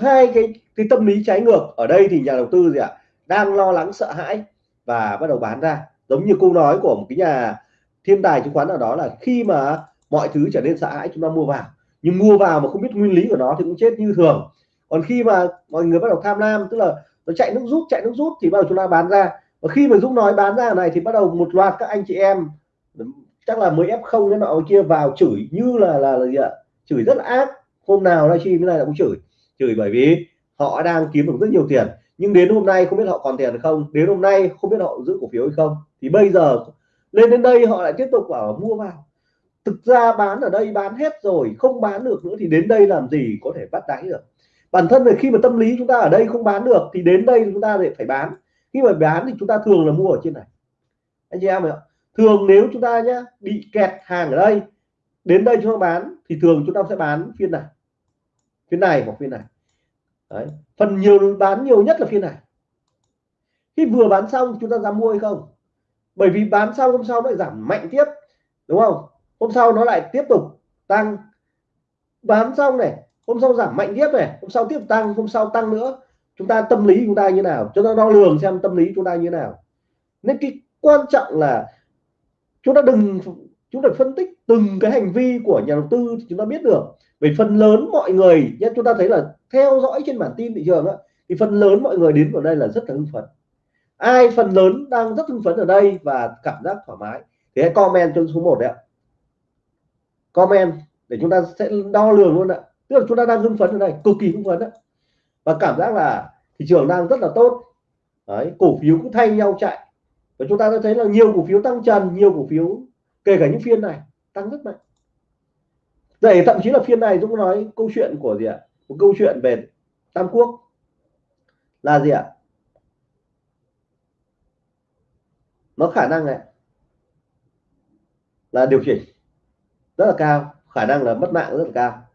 hai cái cái tâm lý trái ngược, ở đây thì nhà đầu tư gì ạ? Đang lo lắng, sợ hãi và bắt đầu bán ra. Giống như câu nói của một cái nhà thiên tài chứng khoán nào đó là khi mà mọi thứ trở nên sợ hãi, chúng ta mua vào. Nhưng mua vào mà không biết nguyên lý của nó thì cũng chết như thường. Còn khi mà mọi người bắt đầu tham lam, tức là nó chạy nước rút chạy nước rút thì bắt đầu chúng ta bán ra. Và khi mà Dũng nói bán ra này thì bắt đầu một loạt các anh chị em chắc là mới f không cái nọ kia vào chửi như là là, là gì ạ? Chửi rất là ác. Hôm nào livestream cái này là cũng chửi. Chửi bởi vì họ đang kiếm được rất nhiều tiền. Nhưng đến hôm nay không biết họ còn tiền không? Đến hôm nay không biết họ giữ cổ phiếu hay không? Thì bây giờ lên đến đây họ lại tiếp tục bảo mua vào. Thực ra bán ở đây bán hết rồi không bán được nữa thì đến đây làm gì có thể bắt đáy được? Bản thân là khi mà tâm lý chúng ta ở đây không bán được, thì đến đây chúng ta lại phải bán. Khi mà bán thì chúng ta thường là mua ở trên này. Anh chị em ạ, thường nếu chúng ta nhá, bị kẹt hàng ở đây, đến đây chúng ta bán, thì thường chúng ta sẽ bán phiên này. Phiên này hoặc phiên này. Đấy. phần nhiều, bán nhiều nhất là phiên này. Khi vừa bán xong chúng ta dám mua hay không? Bởi vì bán xong, hôm sau nó lại giảm mạnh tiếp, đúng không? Hôm sau nó lại tiếp tục tăng. Bán xong này hôm sau giảm mạnh tiếp này hôm sau tiếp tăng hôm sau tăng nữa. Chúng ta tâm lý chúng ta như nào? Chúng ta đo lường xem tâm lý chúng ta như nào. Nên cái quan trọng là chúng ta đừng chúng ta phân tích từng cái hành vi của nhà đầu tư thì chúng ta biết được. Về phần lớn mọi người nhé chúng ta thấy là theo dõi trên bản tin thị trường á, thì phần lớn mọi người đến vào đây là rất là hưng phấn. Ai phần lớn đang rất hưng phấn ở đây và cảm giác thoải mái thì hãy comment cho số 1 đấy ạ. Comment để chúng ta sẽ đo lường luôn ạ tức là chúng ta đang hưng phấn ở đây, cực kỳ hưng phấn đấy và cảm giác là thị trường đang rất là tốt. Đấy, cổ phiếu cũng thay nhau chạy. Và chúng ta đã thấy là nhiều cổ phiếu tăng trần, nhiều cổ phiếu, kể cả những phiên này, tăng rất mạnh. Vậy thậm chí là phiên này Dũng nói câu chuyện của gì ạ? Một câu chuyện về Tam Quốc. Là gì ạ? Nó khả năng này là điều chỉnh rất là cao, khả năng là mất mạng rất là cao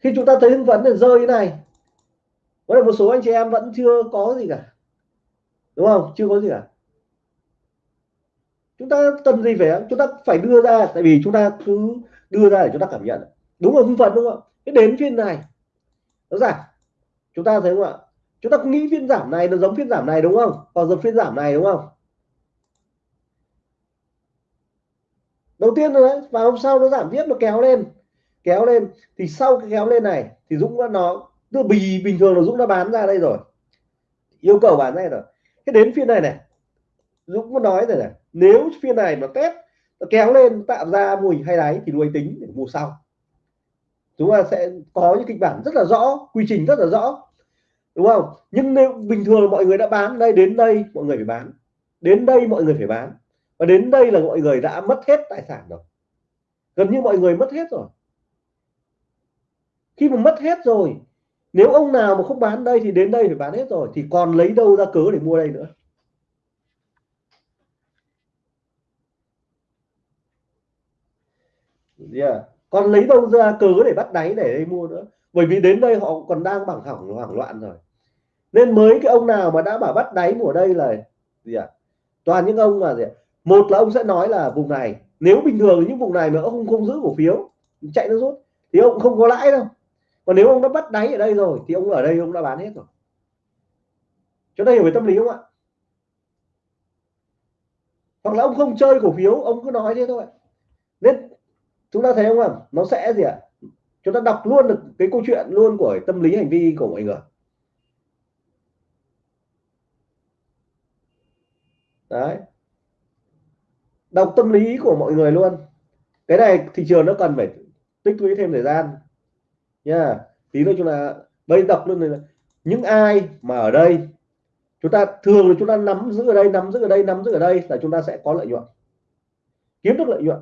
khi chúng ta thấy hưng phấn là rơi như này, có là một số anh chị em vẫn chưa có gì cả. Đúng không? Chưa có gì cả. Chúng ta cần gì phải, chúng ta phải đưa ra, tại vì chúng ta cứ đưa ra để chúng ta cảm nhận. Đúng là hưng phấn đúng không cái đến phiên này nó giảm chúng ta thấy không ạ? Chúng ta cũng nghĩ phiên giảm này nó giống phiên giảm này đúng không? Hoặc giống phiên giảm này đúng không? Đầu tiên rồi và hôm sau nó giảm tiếp, nó kéo lên kéo lên. Thì sau cái kéo lên này thì Dũng đã nó tức bì bình thường là Dũng đã bán ra đây rồi. Yêu cầu bán ra rồi. Cái đến phiên này này, Dũng có nói rồi này, nếu phiên này nó test, nó kéo lên tạo ra mùi hay đáy thì nuôi tính để mua sau. Chúng ta sẽ có những kịch bản rất là rõ, quy trình rất là rõ. Đúng không? Nhưng nếu bình thường mọi người đã bán đây, đến đây mọi người phải bán. Đến đây mọi người phải bán. Và đến đây là mọi người đã mất hết tài sản rồi. Gần như mọi người mất hết rồi khi mà mất hết rồi, nếu ông nào mà không bán đây thì đến đây phải bán hết rồi, thì còn lấy đâu ra cớ để mua đây nữa yeah. còn lấy đâu ra cớ để bắt đáy để đây mua nữa bởi vì đến đây họ còn đang bằng hỏng hoảng loạn rồi nên mới cái ông nào mà đã bảo bắt đáy mùa đây là gì ạ à? toàn những ông mà gì à? một là ông sẽ nói là vùng này, nếu bình thường những vùng này mà ông không giữ cổ phiếu, chạy nó rút, thì ông không có lãi đâu còn nếu ông đã bắt đáy ở đây rồi, thì ông ở đây ông đã bán hết rồi. Cho đây hiểu về tâm lý không ạ? Hoặc là ông không chơi cổ phiếu, ông cứ nói thế thôi. Nên chúng ta thấy không ạ? Nó sẽ gì ạ? Chúng ta đọc luôn được cái câu chuyện luôn của tâm lý hành vi của mọi người. Đấy. Đọc tâm lý của mọi người luôn. Cái này thị trường nó cần phải tích lũy thêm thời gian nha. Tí nữa chúng ta bây đọc luôn này những ai mà ở đây, chúng ta thường là chúng ta nắm giữ ở đây, nắm giữ ở đây, nắm giữ ở đây là chúng ta sẽ có lợi nhuận, kiếm được lợi nhuận.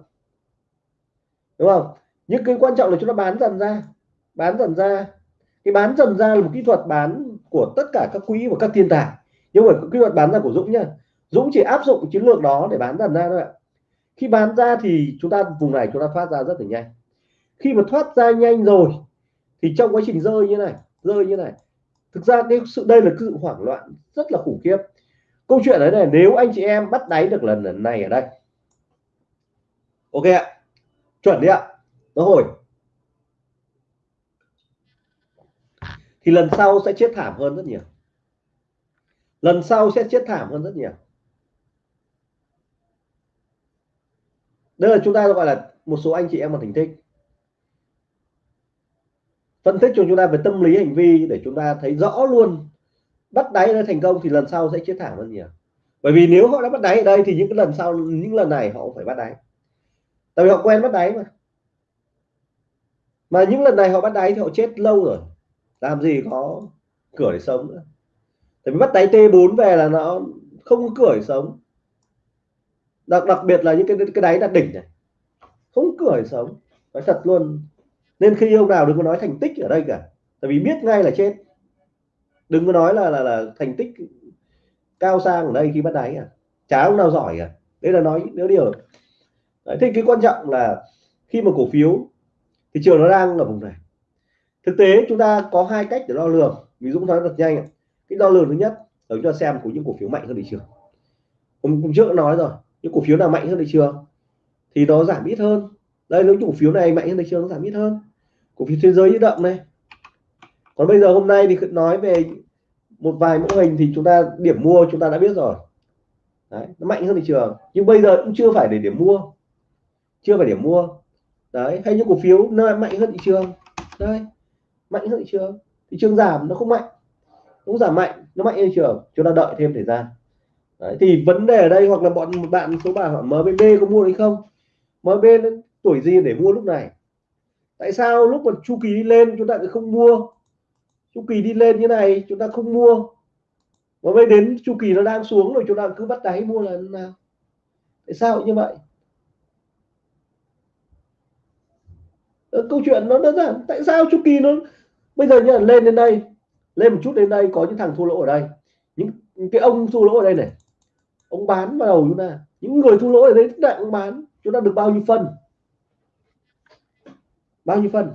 Đúng không? Nhưng cái quan trọng là chúng ta bán dần ra, bán dần ra. Cái bán dần ra là một kỹ thuật bán của tất cả các quỹ và các thiên tài. Nhưng mà kỹ thuật bán ra của Dũng nhá. Dũng chỉ áp dụng chiến lược đó để bán dần ra thôi ạ. Khi bán ra thì chúng ta, vùng này chúng ta thoát ra rất là nhanh. Khi mà thoát ra nhanh rồi thì trong quá trình rơi như này, rơi như này, thực ra cái sự, đây là sự hoảng loạn rất là khủng khiếp. Câu chuyện đấy này nếu anh chị em bắt đáy được lần này ở đây. Ok ạ. Chuẩn đấy ạ. Nó hồi. Thì lần sau sẽ chết thảm hơn rất nhiều. Lần sau sẽ chết thảm hơn rất nhiều. Đây là chúng ta gọi là một số anh chị em mà thành thích phân tích cho chúng ta về tâm lý, hành vi để chúng ta thấy rõ luôn. Bắt đáy nó thành công thì lần sau sẽ chết thảm hơn nhiều. Bởi vì nếu họ đã bắt đáy ở đây thì những cái lần sau, những lần này họ cũng phải bắt đáy. Tại vì họ quen bắt đáy mà. Mà những lần này họ bắt đáy thì họ chết lâu rồi. Làm gì có cửa để sống nữa. Tại vì bắt đáy T4 về là nó không có cửa để sống. Đặc đặc biệt là những cái cái đáy đặt đỉnh này. Không cửa để sống. Nói thật luôn nên khi ông nào đừng có nói thành tích ở đây cả. Tại vì biết ngay là chết. Đừng có nói là là, là thành tích cao sang ở đây khi bắt đáy à. Chả ông nào giỏi à đây là nói nếu điều. Đấy, thế cái quan trọng là khi mà cổ phiếu thị trường nó đang ở vùng này. Thực tế chúng ta có hai cách để đo lường. Ví dụ nói thật nhanh cái đo lường thứ nhất là chúng ta xem của những cổ phiếu mạnh hơn thị trường. Hôm, hôm trước nói rồi những cổ phiếu nào mạnh hơn thị trường thì nó giảm ít hơn. Đây nếu cổ phiếu này mạnh hơn thị trường nó giảm ít hơn cổ phiếu thế giới như động này còn bây giờ hôm nay thì nói về một vài mẫu hình thì chúng ta điểm mua chúng ta đã biết rồi. Đấy, nó mạnh hơn thị trường. Nhưng bây giờ cũng chưa phải để điểm mua. Chưa phải điểm mua. Đấy hay những cổ phiếu nó mạnh hơn thị trường. Đây mạnh hơn thị trường. Thị trường giảm nó không mạnh. Cũng giảm mạnh nó mạnh hơn thị trường. Chúng ta đợi thêm thời gian. Đấy, thì vấn đề ở đây hoặc là bọn bạn số bà hỏi MBB có mua hay không? MBB tuổi gì để mua lúc này? Tại sao lúc mà chu kỳ đi lên chúng ta lại không mua? Chu kỳ đi lên như này chúng ta không mua. Và bây đến chu kỳ nó đang xuống rồi chúng ta cứ bắt đáy mua là nào? Tại sao như vậy? Ờ, câu chuyện nó đơn giản. Tại sao chu kỳ nó bây giờ nhá lên đến đây lên một chút đến đây có những thằng thua lỗ ở đây. Những, những cái ông thua lỗ ở đây này ông bán vào đầu chúng ta. Những người thua lỗ ở đây đại ông bán chúng ta được bao nhiêu phần? Bao nhiêu phân?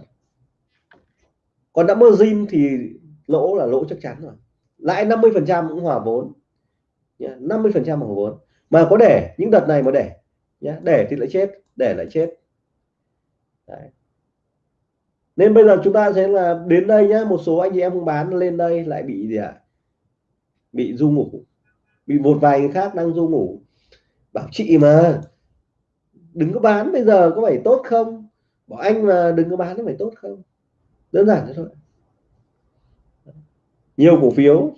Còn đã margin thì lỗ là lỗ chắc chắn rồi. Lãi 50 phần trăm cũng hòa vốn. 50 phần trăm hòa vốn. Mà có để những đợt này mà để nhé để thì lại chết để lại chết. Đấy. Nên bây giờ chúng ta sẽ là đến đây nhá, một số anh chị em không bán, lên đây lại bị gì ạ? À? bị du ngủ. Bị một vài người khác đang du ngủ. Bảo chị mà, đừng có bán bây giờ có phải tốt không? Bảo anh mà đừng có bán nó phải tốt không? Đơn giản thế thôi. Nhiều cổ phiếu.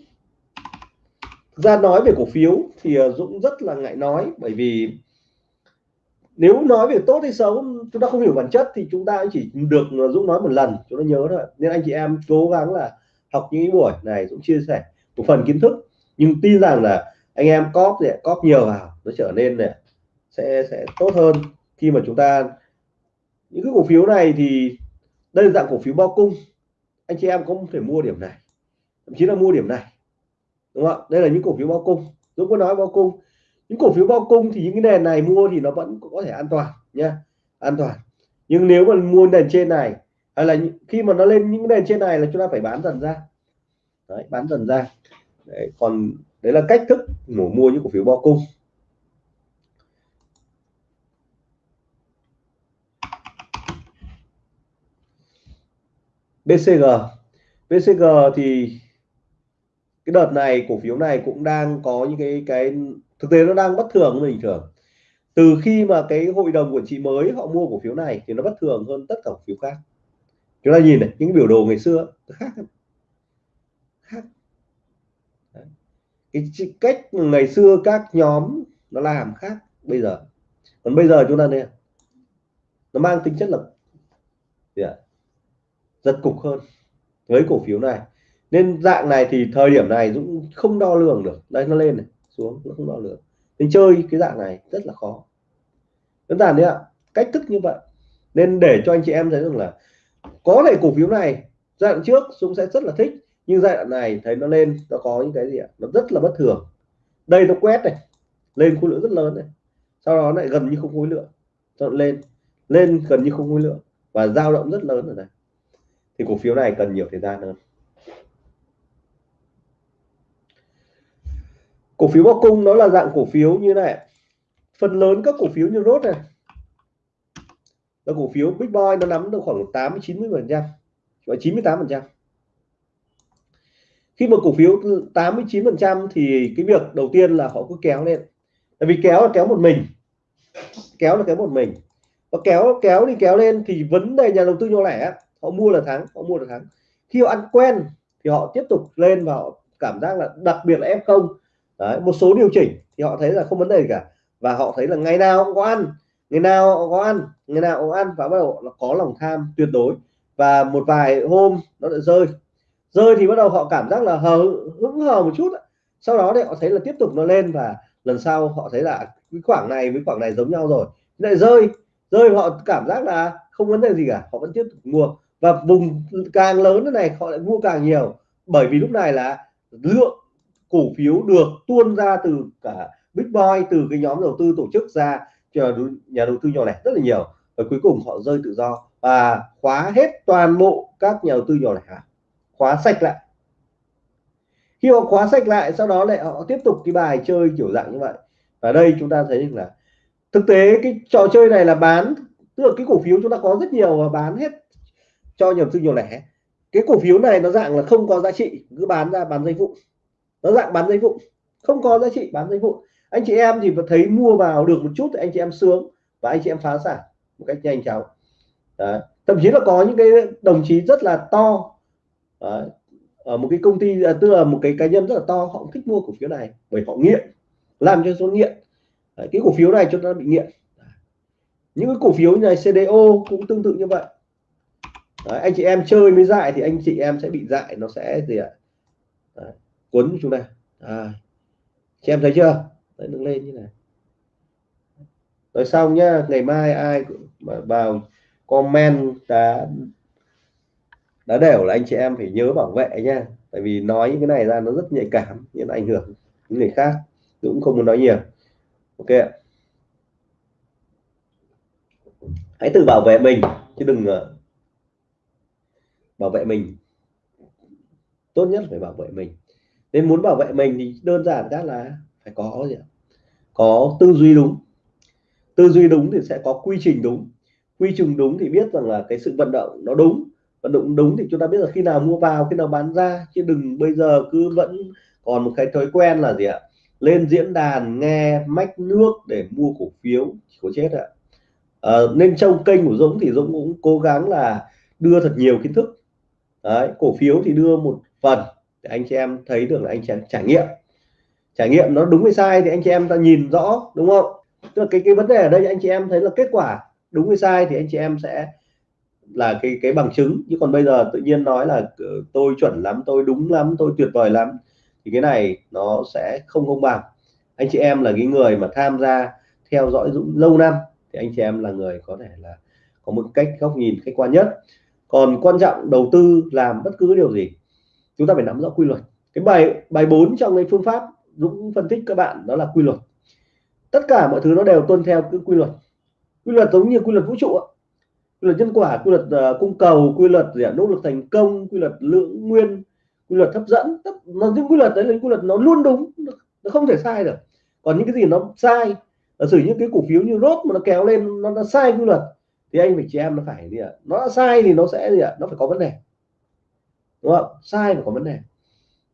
Ra nói về cổ phiếu thì ờ, Dũng rất là ngại nói, bởi vì nếu nói về tốt hay xấu, chúng ta không hiểu bản chất thì chúng ta chỉ được ờ, Dũng nói một lần, chúng ta nhớ thôi. Nên anh chị em cố gắng là học những buổi này, Dũng chia sẻ một phần kiến thức. Nhưng tin rằng là anh em cóp thì cóp nhiều vào, nó trở nên này sẽ sẽ tốt hơn khi mà chúng ta những cái cổ phiếu này thì đây là dạng cổ phiếu bao cung. Anh chị em cũng thể mua điểm này thậm chí là mua điểm này đúng không ạ? đây là những cổ phiếu bao cung. Dũng có nói bao cung. Những cổ phiếu bao cung thì những cái nền này mua thì nó vẫn có thể an toàn nha an toàn. Nhưng nếu mà mua nền trên này hay là khi mà nó lên những nền trên này là chúng ta phải bán dần ra. Đấy, bán dần ra. Đấy, còn đấy là cách thức của mua những cổ phiếu bao cung. BCG BCG thì cái đợt này cổ phiếu này cũng đang có những cái cái thực tế nó đang bất thường bình thường. Từ khi mà cái hội đồng quản trị mới họ mua cổ phiếu này thì nó bất thường hơn tất cả cổ phiếu khác. Chúng ta nhìn này những biểu đồ ngày xưa khác khác. Cái cách ngày xưa các nhóm nó làm khác bây giờ. Còn bây giờ chúng ta đây, nó mang tính chất là gì yeah, rất cục hơn với cổ phiếu này. Nên dạng này thì thời điểm này cũng không đo lường được. Đây, nó lên này, xuống, nó không đo lường. Nên chơi cái dạng này rất là khó. Đơn giản đấy ạ, cách thức như vậy. Nên để cho anh chị em thấy rằng là có thể cổ phiếu này giai đoạn trước Dũng sẽ rất là thích, nhưng giai đoạn này thấy nó lên, nó có những cái gì ạ? Nó rất là bất thường. Đây nó quét này, lên khối lượng rất lớn này. Sau đó lại gần như không khối lượng chọn lên lên gần như không khối lượng và dao động rất lớn ở đây thì cổ phiếu này cần nhiều thời gian hơn. Cổ phiếu bao cung nó là dạng cổ phiếu như này. Phần lớn các cổ phiếu như rốt này. Là cổ phiếu big boy nó nắm được khoảng 80 90 phần trăm. Và 98 phần trăm. Khi mà cổ phiếu 89 phần trăm thì cái việc đầu tiên là họ cứ kéo lên. Tại vì kéo là kéo một mình. Kéo là kéo một mình. Và kéo kéo đi kéo lên thì vấn đề nhà đầu tư nhỏ lẻ họ mua là thắng, họ mua là thắng. Khi họ ăn quen thì họ tiếp tục lên và họ cảm giác là đặc biệt là f không. Một số điều chỉnh thì họ thấy là không vấn đề gì cả. Và họ thấy là ngày nào cũng có ăn, ngày nào cũng có ăn, ngày nào cũng ăn và bắt đầu nó có lòng tham tuyệt đối. Và một vài hôm nó lại rơi. Rơi thì bắt đầu họ cảm giác là hờ, hững hờ một chút sau đó thì họ thấy là tiếp tục nó lên và lần sau họ thấy là cái khoảng này với khoảng này giống nhau rồi. Lại rơi rơi họ cảm giác là không vấn đề gì cả, họ vẫn tiếp tục mua và vùng càng lớn thế này, họ lại mua càng nhiều. Bởi vì lúc này là lượng cổ phiếu được tuôn ra từ cả big boy từ cái nhóm đầu tư tổ chức ra cho nhà đầu tư nhỏ lẻ rất là nhiều. Và cuối cùng họ rơi tự do. Và khóa hết toàn bộ các nhà đầu tư nhỏ lẻ. Khóa sạch lại. Khi họ khóa sạch lại, sau đó lại họ tiếp tục cái bài chơi kiểu dạng như vậy. Và đây chúng ta thấy là thực tế cái trò chơi này là bán, tức là cái cổ phiếu chúng ta có rất nhiều và bán hết cho nhà đầu tư nhỏ lẻ cái cổ phiếu này nó dạng là không có giá trị, cứ bán ra bán dây vụ nó dạng bán dây vụ không có giá trị, bán dây vụ anh chị em thì thấy mua vào được một chút thì anh chị em sướng và anh chị em phá sản một cách nhanh chóng Đấy. thậm chí là có những cái đồng chí rất là to, Đấy. ở một cái công ty à, tức là một cái cá nhân rất là to, họ cũng thích mua cổ phiếu này bởi họ nghiện, làm cho số nghiện Đấy. cái cổ phiếu này cho nó bị nghiện những cái cổ phiếu như này CDO cũng tương tự như vậy Đấy, anh chị em chơi mới dại thì anh chị em sẽ bị dại nó sẽ gì ạ? Đấy cuốn chúng ta. À, chị em thấy chưa? Đấy, đứng lên như này. Rồi xong nhá ngày mai ai mà vào comment đã đã đều là anh chị em phải nhớ bảo vệ nha tại vì nói những cái này ra nó rất nhạy cảm nhưng ảnh hưởng những người khác. Cũng không muốn nói nhiều. Ok hãy tự bảo vệ mình chứ đừng ờ, bảo vệ mình. Tốt nhất phải bảo vệ mình. Nên muốn bảo vệ mình thì đơn giản các là phải có gì ạ? Có tư duy đúng. Tư duy đúng thì sẽ có quy trình đúng. Quy trình đúng thì biết rằng là cái sự vận động nó đúng. Vận động đúng thì chúng ta biết là khi nào mua vào khi nào bán ra. Chứ đừng bây giờ cứ vẫn còn một cái thói quen là gì ạ? Lên diễn đàn nghe mách nước để mua cổ phiếu có chết ạ. À, nên trong kênh của Dũng thì Dũng cũng cố gắng là đưa thật nhiều kiến thức Đấy, cổ phiếu thì đưa một phần để anh chị em thấy được là anh chị em trải nghiệm. Trải nghiệm nó đúng hay sai thì anh chị em ta nhìn rõ đúng không? Tức là cái cái vấn đề ở đây anh chị em thấy là kết quả đúng hay sai thì anh chị em sẽ là cái cái bằng chứng. Chứ còn bây giờ tự nhiên nói là ờ, tôi chuẩn lắm tôi đúng lắm tôi tuyệt vời lắm thì cái này nó sẽ không công bằng. Anh chị em là cái người mà tham gia theo dõi Dũng lâu năm thì anh chị em là người có thể là có một cách góc nhìn khách quan nhất còn quan trọng đầu tư làm bất cứ điều gì chúng ta phải nắm rõ quy luật. Cái bài bài 4 trong cái phương pháp Dũng phân tích các bạn đó là quy luật. Tất cả mọi thứ nó đều tuân theo cái quy luật. Quy luật giống như quy luật vũ trụ quy luật nhân quả quy luật uh, cung cầu quy luật gì nỗ lực thành công quy luật lượng nguyên quy luật hấp dẫn. Nó những quy luật đấy là những quy luật nó luôn đúng nó không thể sai được. Còn những cái gì nó sai giả sử những cái cổ phiếu như rốt mà nó kéo lên nó, nó sai quy luật thì anh phải chị em nó phải gì ạ? Nó sai thì nó sẽ gì ạ? Nó phải có vấn đề. Đúng không? Sai mà có vấn đề.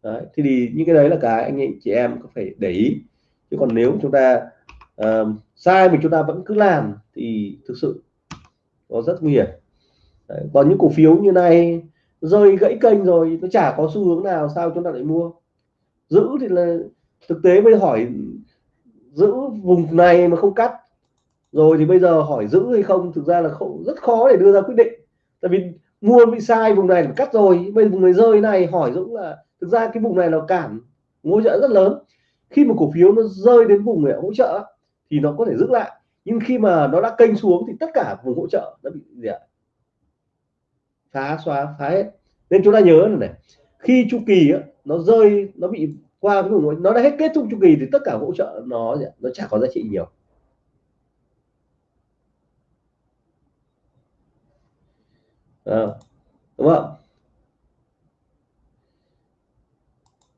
Đấy thì, thì những cái đấy là cái anh chị em có phải để ý. Chứ còn nếu chúng ta uh, sai mà chúng ta vẫn cứ làm thì thực sự nó rất nguy hiểm. Đấy. còn những cổ phiếu như này rơi gãy kênh rồi nó chả có xu hướng nào sao chúng ta lại mua? Giữ thì là thực tế mới hỏi giữ vùng này mà không cắt rồi thì bây giờ hỏi giữ hay không thực ra là không rất khó để đưa ra quyết định. Tại vì mua bị sai vùng này cắt rồi bây vùng này rơi này hỏi Dũng là thực ra cái vùng này nó cản hỗ trợ rất lớn. Khi mà cổ phiếu nó rơi đến vùng để hỗ trợ thì nó có thể giữ lại. Nhưng khi mà nó đã kênh xuống thì tất cả vùng hỗ trợ nó bị gì ạ? Phá xóa phá hết. Nên chúng ta nhớ này, này khi chu kỳ á, nó rơi nó bị qua cái vùng nó đã hết kết thúc chu kỳ thì tất cả hỗ trợ nó nó chả có giá trị nhiều. À, đúng không?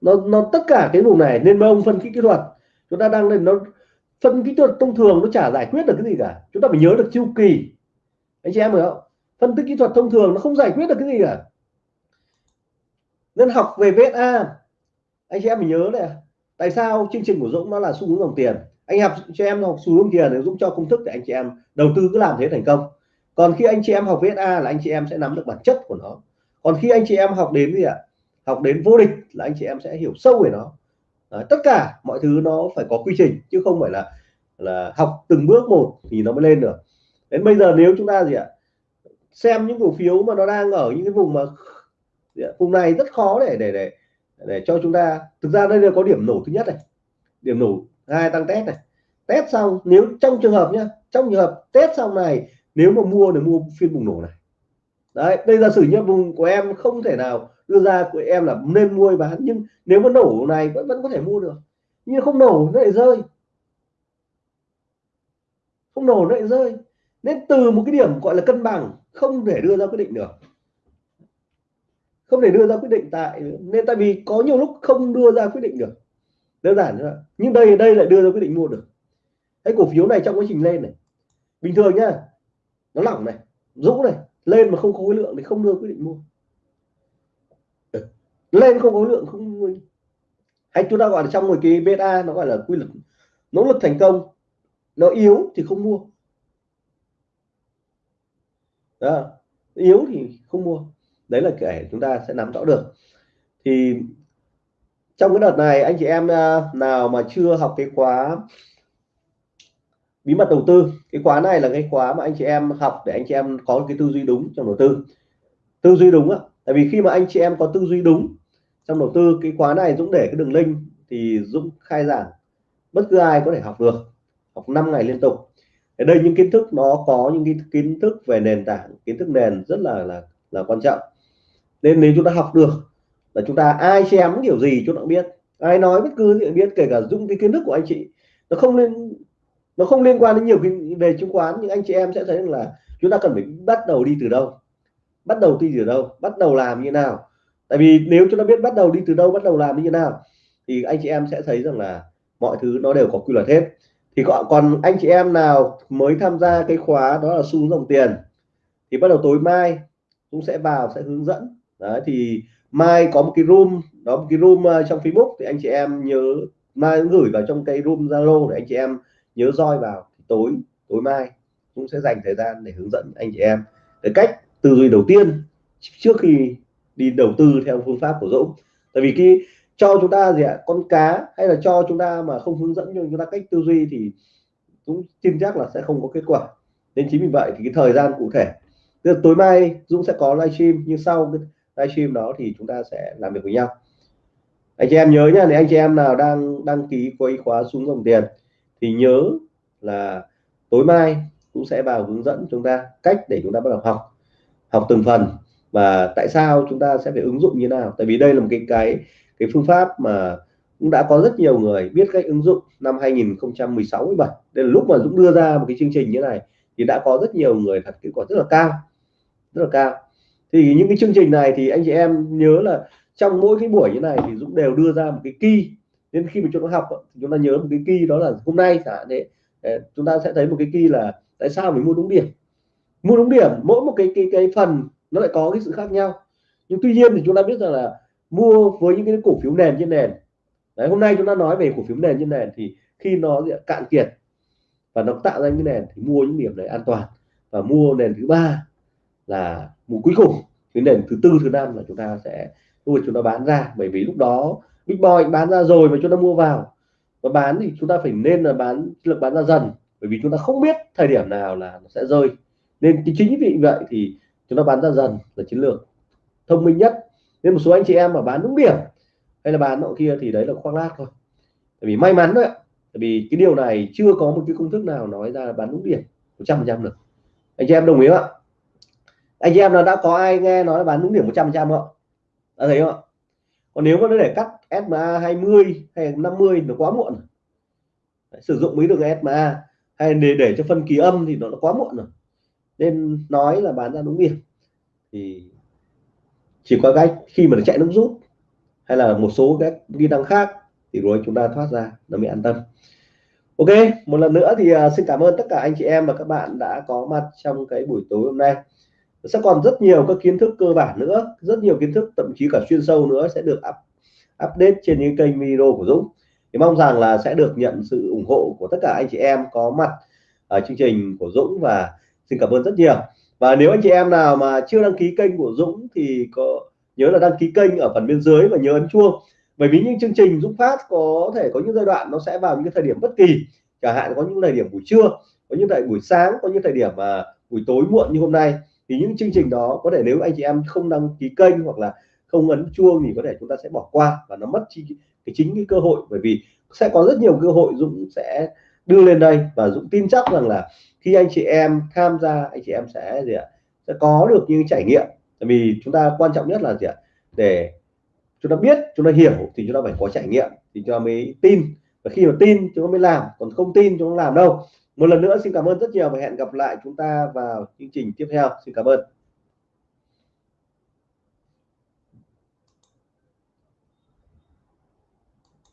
Nó nó tất cả cái vùng này nên ông phân tích kỹ thuật chúng ta đang lên nó phân kỹ thuật thông thường nó chả giải quyết được cái gì cả. Chúng ta phải nhớ được chu kỳ. Anh chị em hiểu không? Phân tích kỹ thuật thông thường nó không giải quyết được cái gì cả. Nên học về VSA anh chị em phải nhớ này. Tại sao chương trình của Dũng nó là xu hướng dòng tiền? Anh học cho em học xu hướng tiền để Dũng cho công thức để anh chị em đầu tư cứ làm thế thành công còn khi anh chị em học VSA là anh chị em sẽ nắm được bản chất của nó. Còn khi anh chị em học đến gì ạ? Học đến vô địch là anh chị em sẽ hiểu sâu về nó. À, tất cả mọi thứ nó phải có quy trình chứ không phải là là học từng bước một thì nó mới lên được. Đến bây giờ nếu chúng ta gì ạ? Xem những cổ phiếu mà nó đang ở những cái vùng mà vùng này rất khó để để để để cho chúng ta thực ra đây là có điểm nổ thứ nhất này. Điểm nổ hai tăng test này. Test xong nếu trong trường hợp nhá trong trường hợp test xong này nếu mà mua để mua phiên bùng nổ này. Đấy, đây giả sử như vùng của em không thể nào đưa ra, của em là nên mua bán, nhưng nếu mà nổ này vẫn vẫn có thể mua được. Nhưng không nổ nó lại rơi. Không nổ nó lại rơi. Nên từ một cái điểm gọi là cân bằng, không thể đưa ra quyết định được. Không thể đưa ra quyết định tại, nên tại vì có nhiều lúc không đưa ra quyết định được. Đơn giản thôi nhưng đây đây lại đưa ra quyết định mua được. Cái cổ phiếu này trong quá trình lên này. Bình thường nhá nó lỏng này, rũ này, lên mà không có khối lượng thì không đưa quyết định mua. Ừ, lên không có lượng không mua. Hay chúng ta gọi là trong một cái beta nó gọi là quy luật nỗ lực thành công, nó yếu thì không mua. Đó, yếu thì không mua. Đấy là kể chúng ta sẽ nắm rõ được. Thì trong cái đợt này, anh chị em à, nào mà chưa học cái khóa bí mật đầu tư. Cái khóa này là cái khóa mà anh chị em học để anh chị em có cái tư duy đúng trong đầu tư. Tư duy đúng á. Tại vì khi mà anh chị em có tư duy đúng trong đầu tư, cái khóa này Dũng để cái đường link thì Dũng khai giảng. Bất cứ ai có thể học được. Học 5 ngày liên tục. Ở đây những kiến thức nó có những cái kiến thức về nền tảng, kiến thức nền rất là là là quan trọng. Nên nếu chúng ta học được là chúng ta ai chém điều gì chúng ta biết. Ai nói bất cứ gì biết, kể cả dung cái kiến thức của anh chị, nó không nên nó không liên quan đến nhiều cái về chứng khoán, nhưng anh chị em sẽ thấy là chúng ta cần phải bắt đầu đi từ đâu? Bắt đầu đi từ đâu? Bắt đầu làm như nào? Tại vì nếu chúng ta biết bắt đầu đi từ đâu, bắt đầu làm như nào, thì anh chị em sẽ thấy rằng là mọi thứ nó đều có quy luật hết. Thì còn anh chị em nào mới tham gia cái khóa đó là xu dòng tiền, thì bắt đầu tối mai cũng sẽ vào, sẽ hướng dẫn. Đấy, thì mai có một cái room, đó một cái room ờ, trong Facebook, thì anh chị em nhớ, mai gửi vào trong cái room Zalo để anh chị em nhớ roi vào tối tối mai cũng sẽ dành thời gian để hướng dẫn anh chị em. Cái cách tư duy đầu tiên trước khi đi đầu tư theo phương pháp của Dũng. Tại vì khi cho chúng ta gì ạ, con cá hay là cho chúng ta mà không hướng dẫn cho chúng ta cách tư duy thì cũng tin chắc là sẽ không có kết quả. Nên chính vì vậy thì cái thời gian cụ thể. Tức tối mai Dũng sẽ có livestream, nhưng sau cái livestream đó thì chúng ta sẽ làm việc với nhau. Anh chị em nhớ nhá nếu anh chị em nào đang, đăng ký quay khóa xuống dòng tiền thì nhớ là tối mai cũng sẽ vào hướng dẫn chúng ta cách để chúng ta bắt đầu học. Học từng phần và tại sao chúng ta sẽ phải ứng dụng như nào. Tại vì đây là một cái cái cái phương pháp mà cũng đã có rất nhiều người biết cách ứng dụng năm 2016 17 đây là lúc mà Dũng đưa ra một cái chương trình như này thì đã có rất nhiều người thật kết quả rất là cao, rất là cao. Thì những cái chương trình này thì anh chị em nhớ là trong mỗi cái buổi như này thì Dũng đều đưa ra một cái key nên khi mà chúng ta học, chúng ta nhớ một cái kỳ đó là hôm nay cả thế ờ, chúng ta sẽ thấy một cái kỳ là tại sao mình mua đúng điểm? Mua đúng điểm, mỗi một cái cái cái phần nó lại có cái sự khác nhau. Nhưng tuy nhiên thì chúng ta biết rằng là mua với những cái cổ phiếu nền trên nền. Đấy, hôm nay chúng ta nói về cổ phiếu nền trên nền thì khi nó cạn kiệt và nó tạo ra những nền thì mua những điểm này an toàn. Và mua nền thứ ba là mua cuối cùng, cái nền thứ tư, thứ năm là chúng ta sẽ, lúc chúng ta bán ra. Bởi vì lúc đó big boy bán ra rồi mà chúng ta mua vào. Và bán thì chúng ta phải nên là bán lực bán ra dần. Bởi vì chúng ta không biết thời điểm nào là nó sẽ rơi. Nên chính vì vậy thì chúng ta bán ra dần là chiến lược. Thông minh nhất, nên một số anh chị em mà bán đúng điểm, hay là bán nọ kia thì đấy là khoác lác thôi. Tại vì may mắn đấy tại vì cái điều này chưa có một cái công thức nào nói ra là bán đúng điểm 100 phần trăm được. Anh chị em đồng ý không ạ? Anh chị em nào đã có ai nghe nói là bán đúng điểm 100 trăm không đã thấy không ạ? Còn nếu mà nó để cắt SMA 20 hay 50 nó quá muộn Đấy, sử dụng mấy đường SMA hay để để cho phân kỳ âm thì nó, nó quá muộn rồi. Nên nói là bán ra đúng điểm thì chỉ có cách khi mà nó chạy nước rút hay là một số các kỹ năng khác thì rồi chúng ta thoát ra nó mới an tâm. Ok một lần nữa thì à, xin cảm ơn tất cả anh chị em và các bạn đã có mặt trong cái buổi tối hôm nay sẽ còn rất nhiều các kiến thức cơ bản nữa rất nhiều kiến thức thậm chí cả chuyên sâu nữa sẽ được up, update trên những kênh video của Dũng. Thì mong rằng là sẽ được nhận sự ủng hộ của tất cả anh chị em có mặt ở chương trình của Dũng và xin cảm ơn rất nhiều. Và nếu anh chị em nào mà chưa đăng ký kênh của Dũng thì có nhớ là đăng ký kênh ở phần bên dưới và nhớ ấn chuông. Bởi vì những chương trình Dũng Phát có thể có những giai đoạn nó sẽ vào những thời điểm bất kỳ chẳng hạn có những thời điểm buổi trưa có những thời buổi sáng có những thời điểm mà buổi tối muộn như hôm nay thì những chương trình đó có thể nếu anh chị em không đăng ký kênh hoặc là không ấn chuông thì có thể chúng ta sẽ bỏ qua và nó mất chi, cái chính cái cơ hội. Bởi vì sẽ có rất nhiều cơ hội Dũng sẽ đưa lên đây và Dũng tin chắc rằng là khi anh chị em tham gia, anh chị em sẽ gì ạ, sẽ có được những trải nghiệm. Tại vì chúng ta quan trọng nhất là gì ạ, để chúng ta biết, chúng ta hiểu thì chúng ta phải có trải nghiệm thì chúng ta mới tin. Và khi mà tin, chúng ta mới làm, còn không tin chúng ta làm đâu một lần nữa xin cảm ơn rất nhiều và hẹn gặp lại chúng ta vào chương trình tiếp theo. Xin cảm ơn.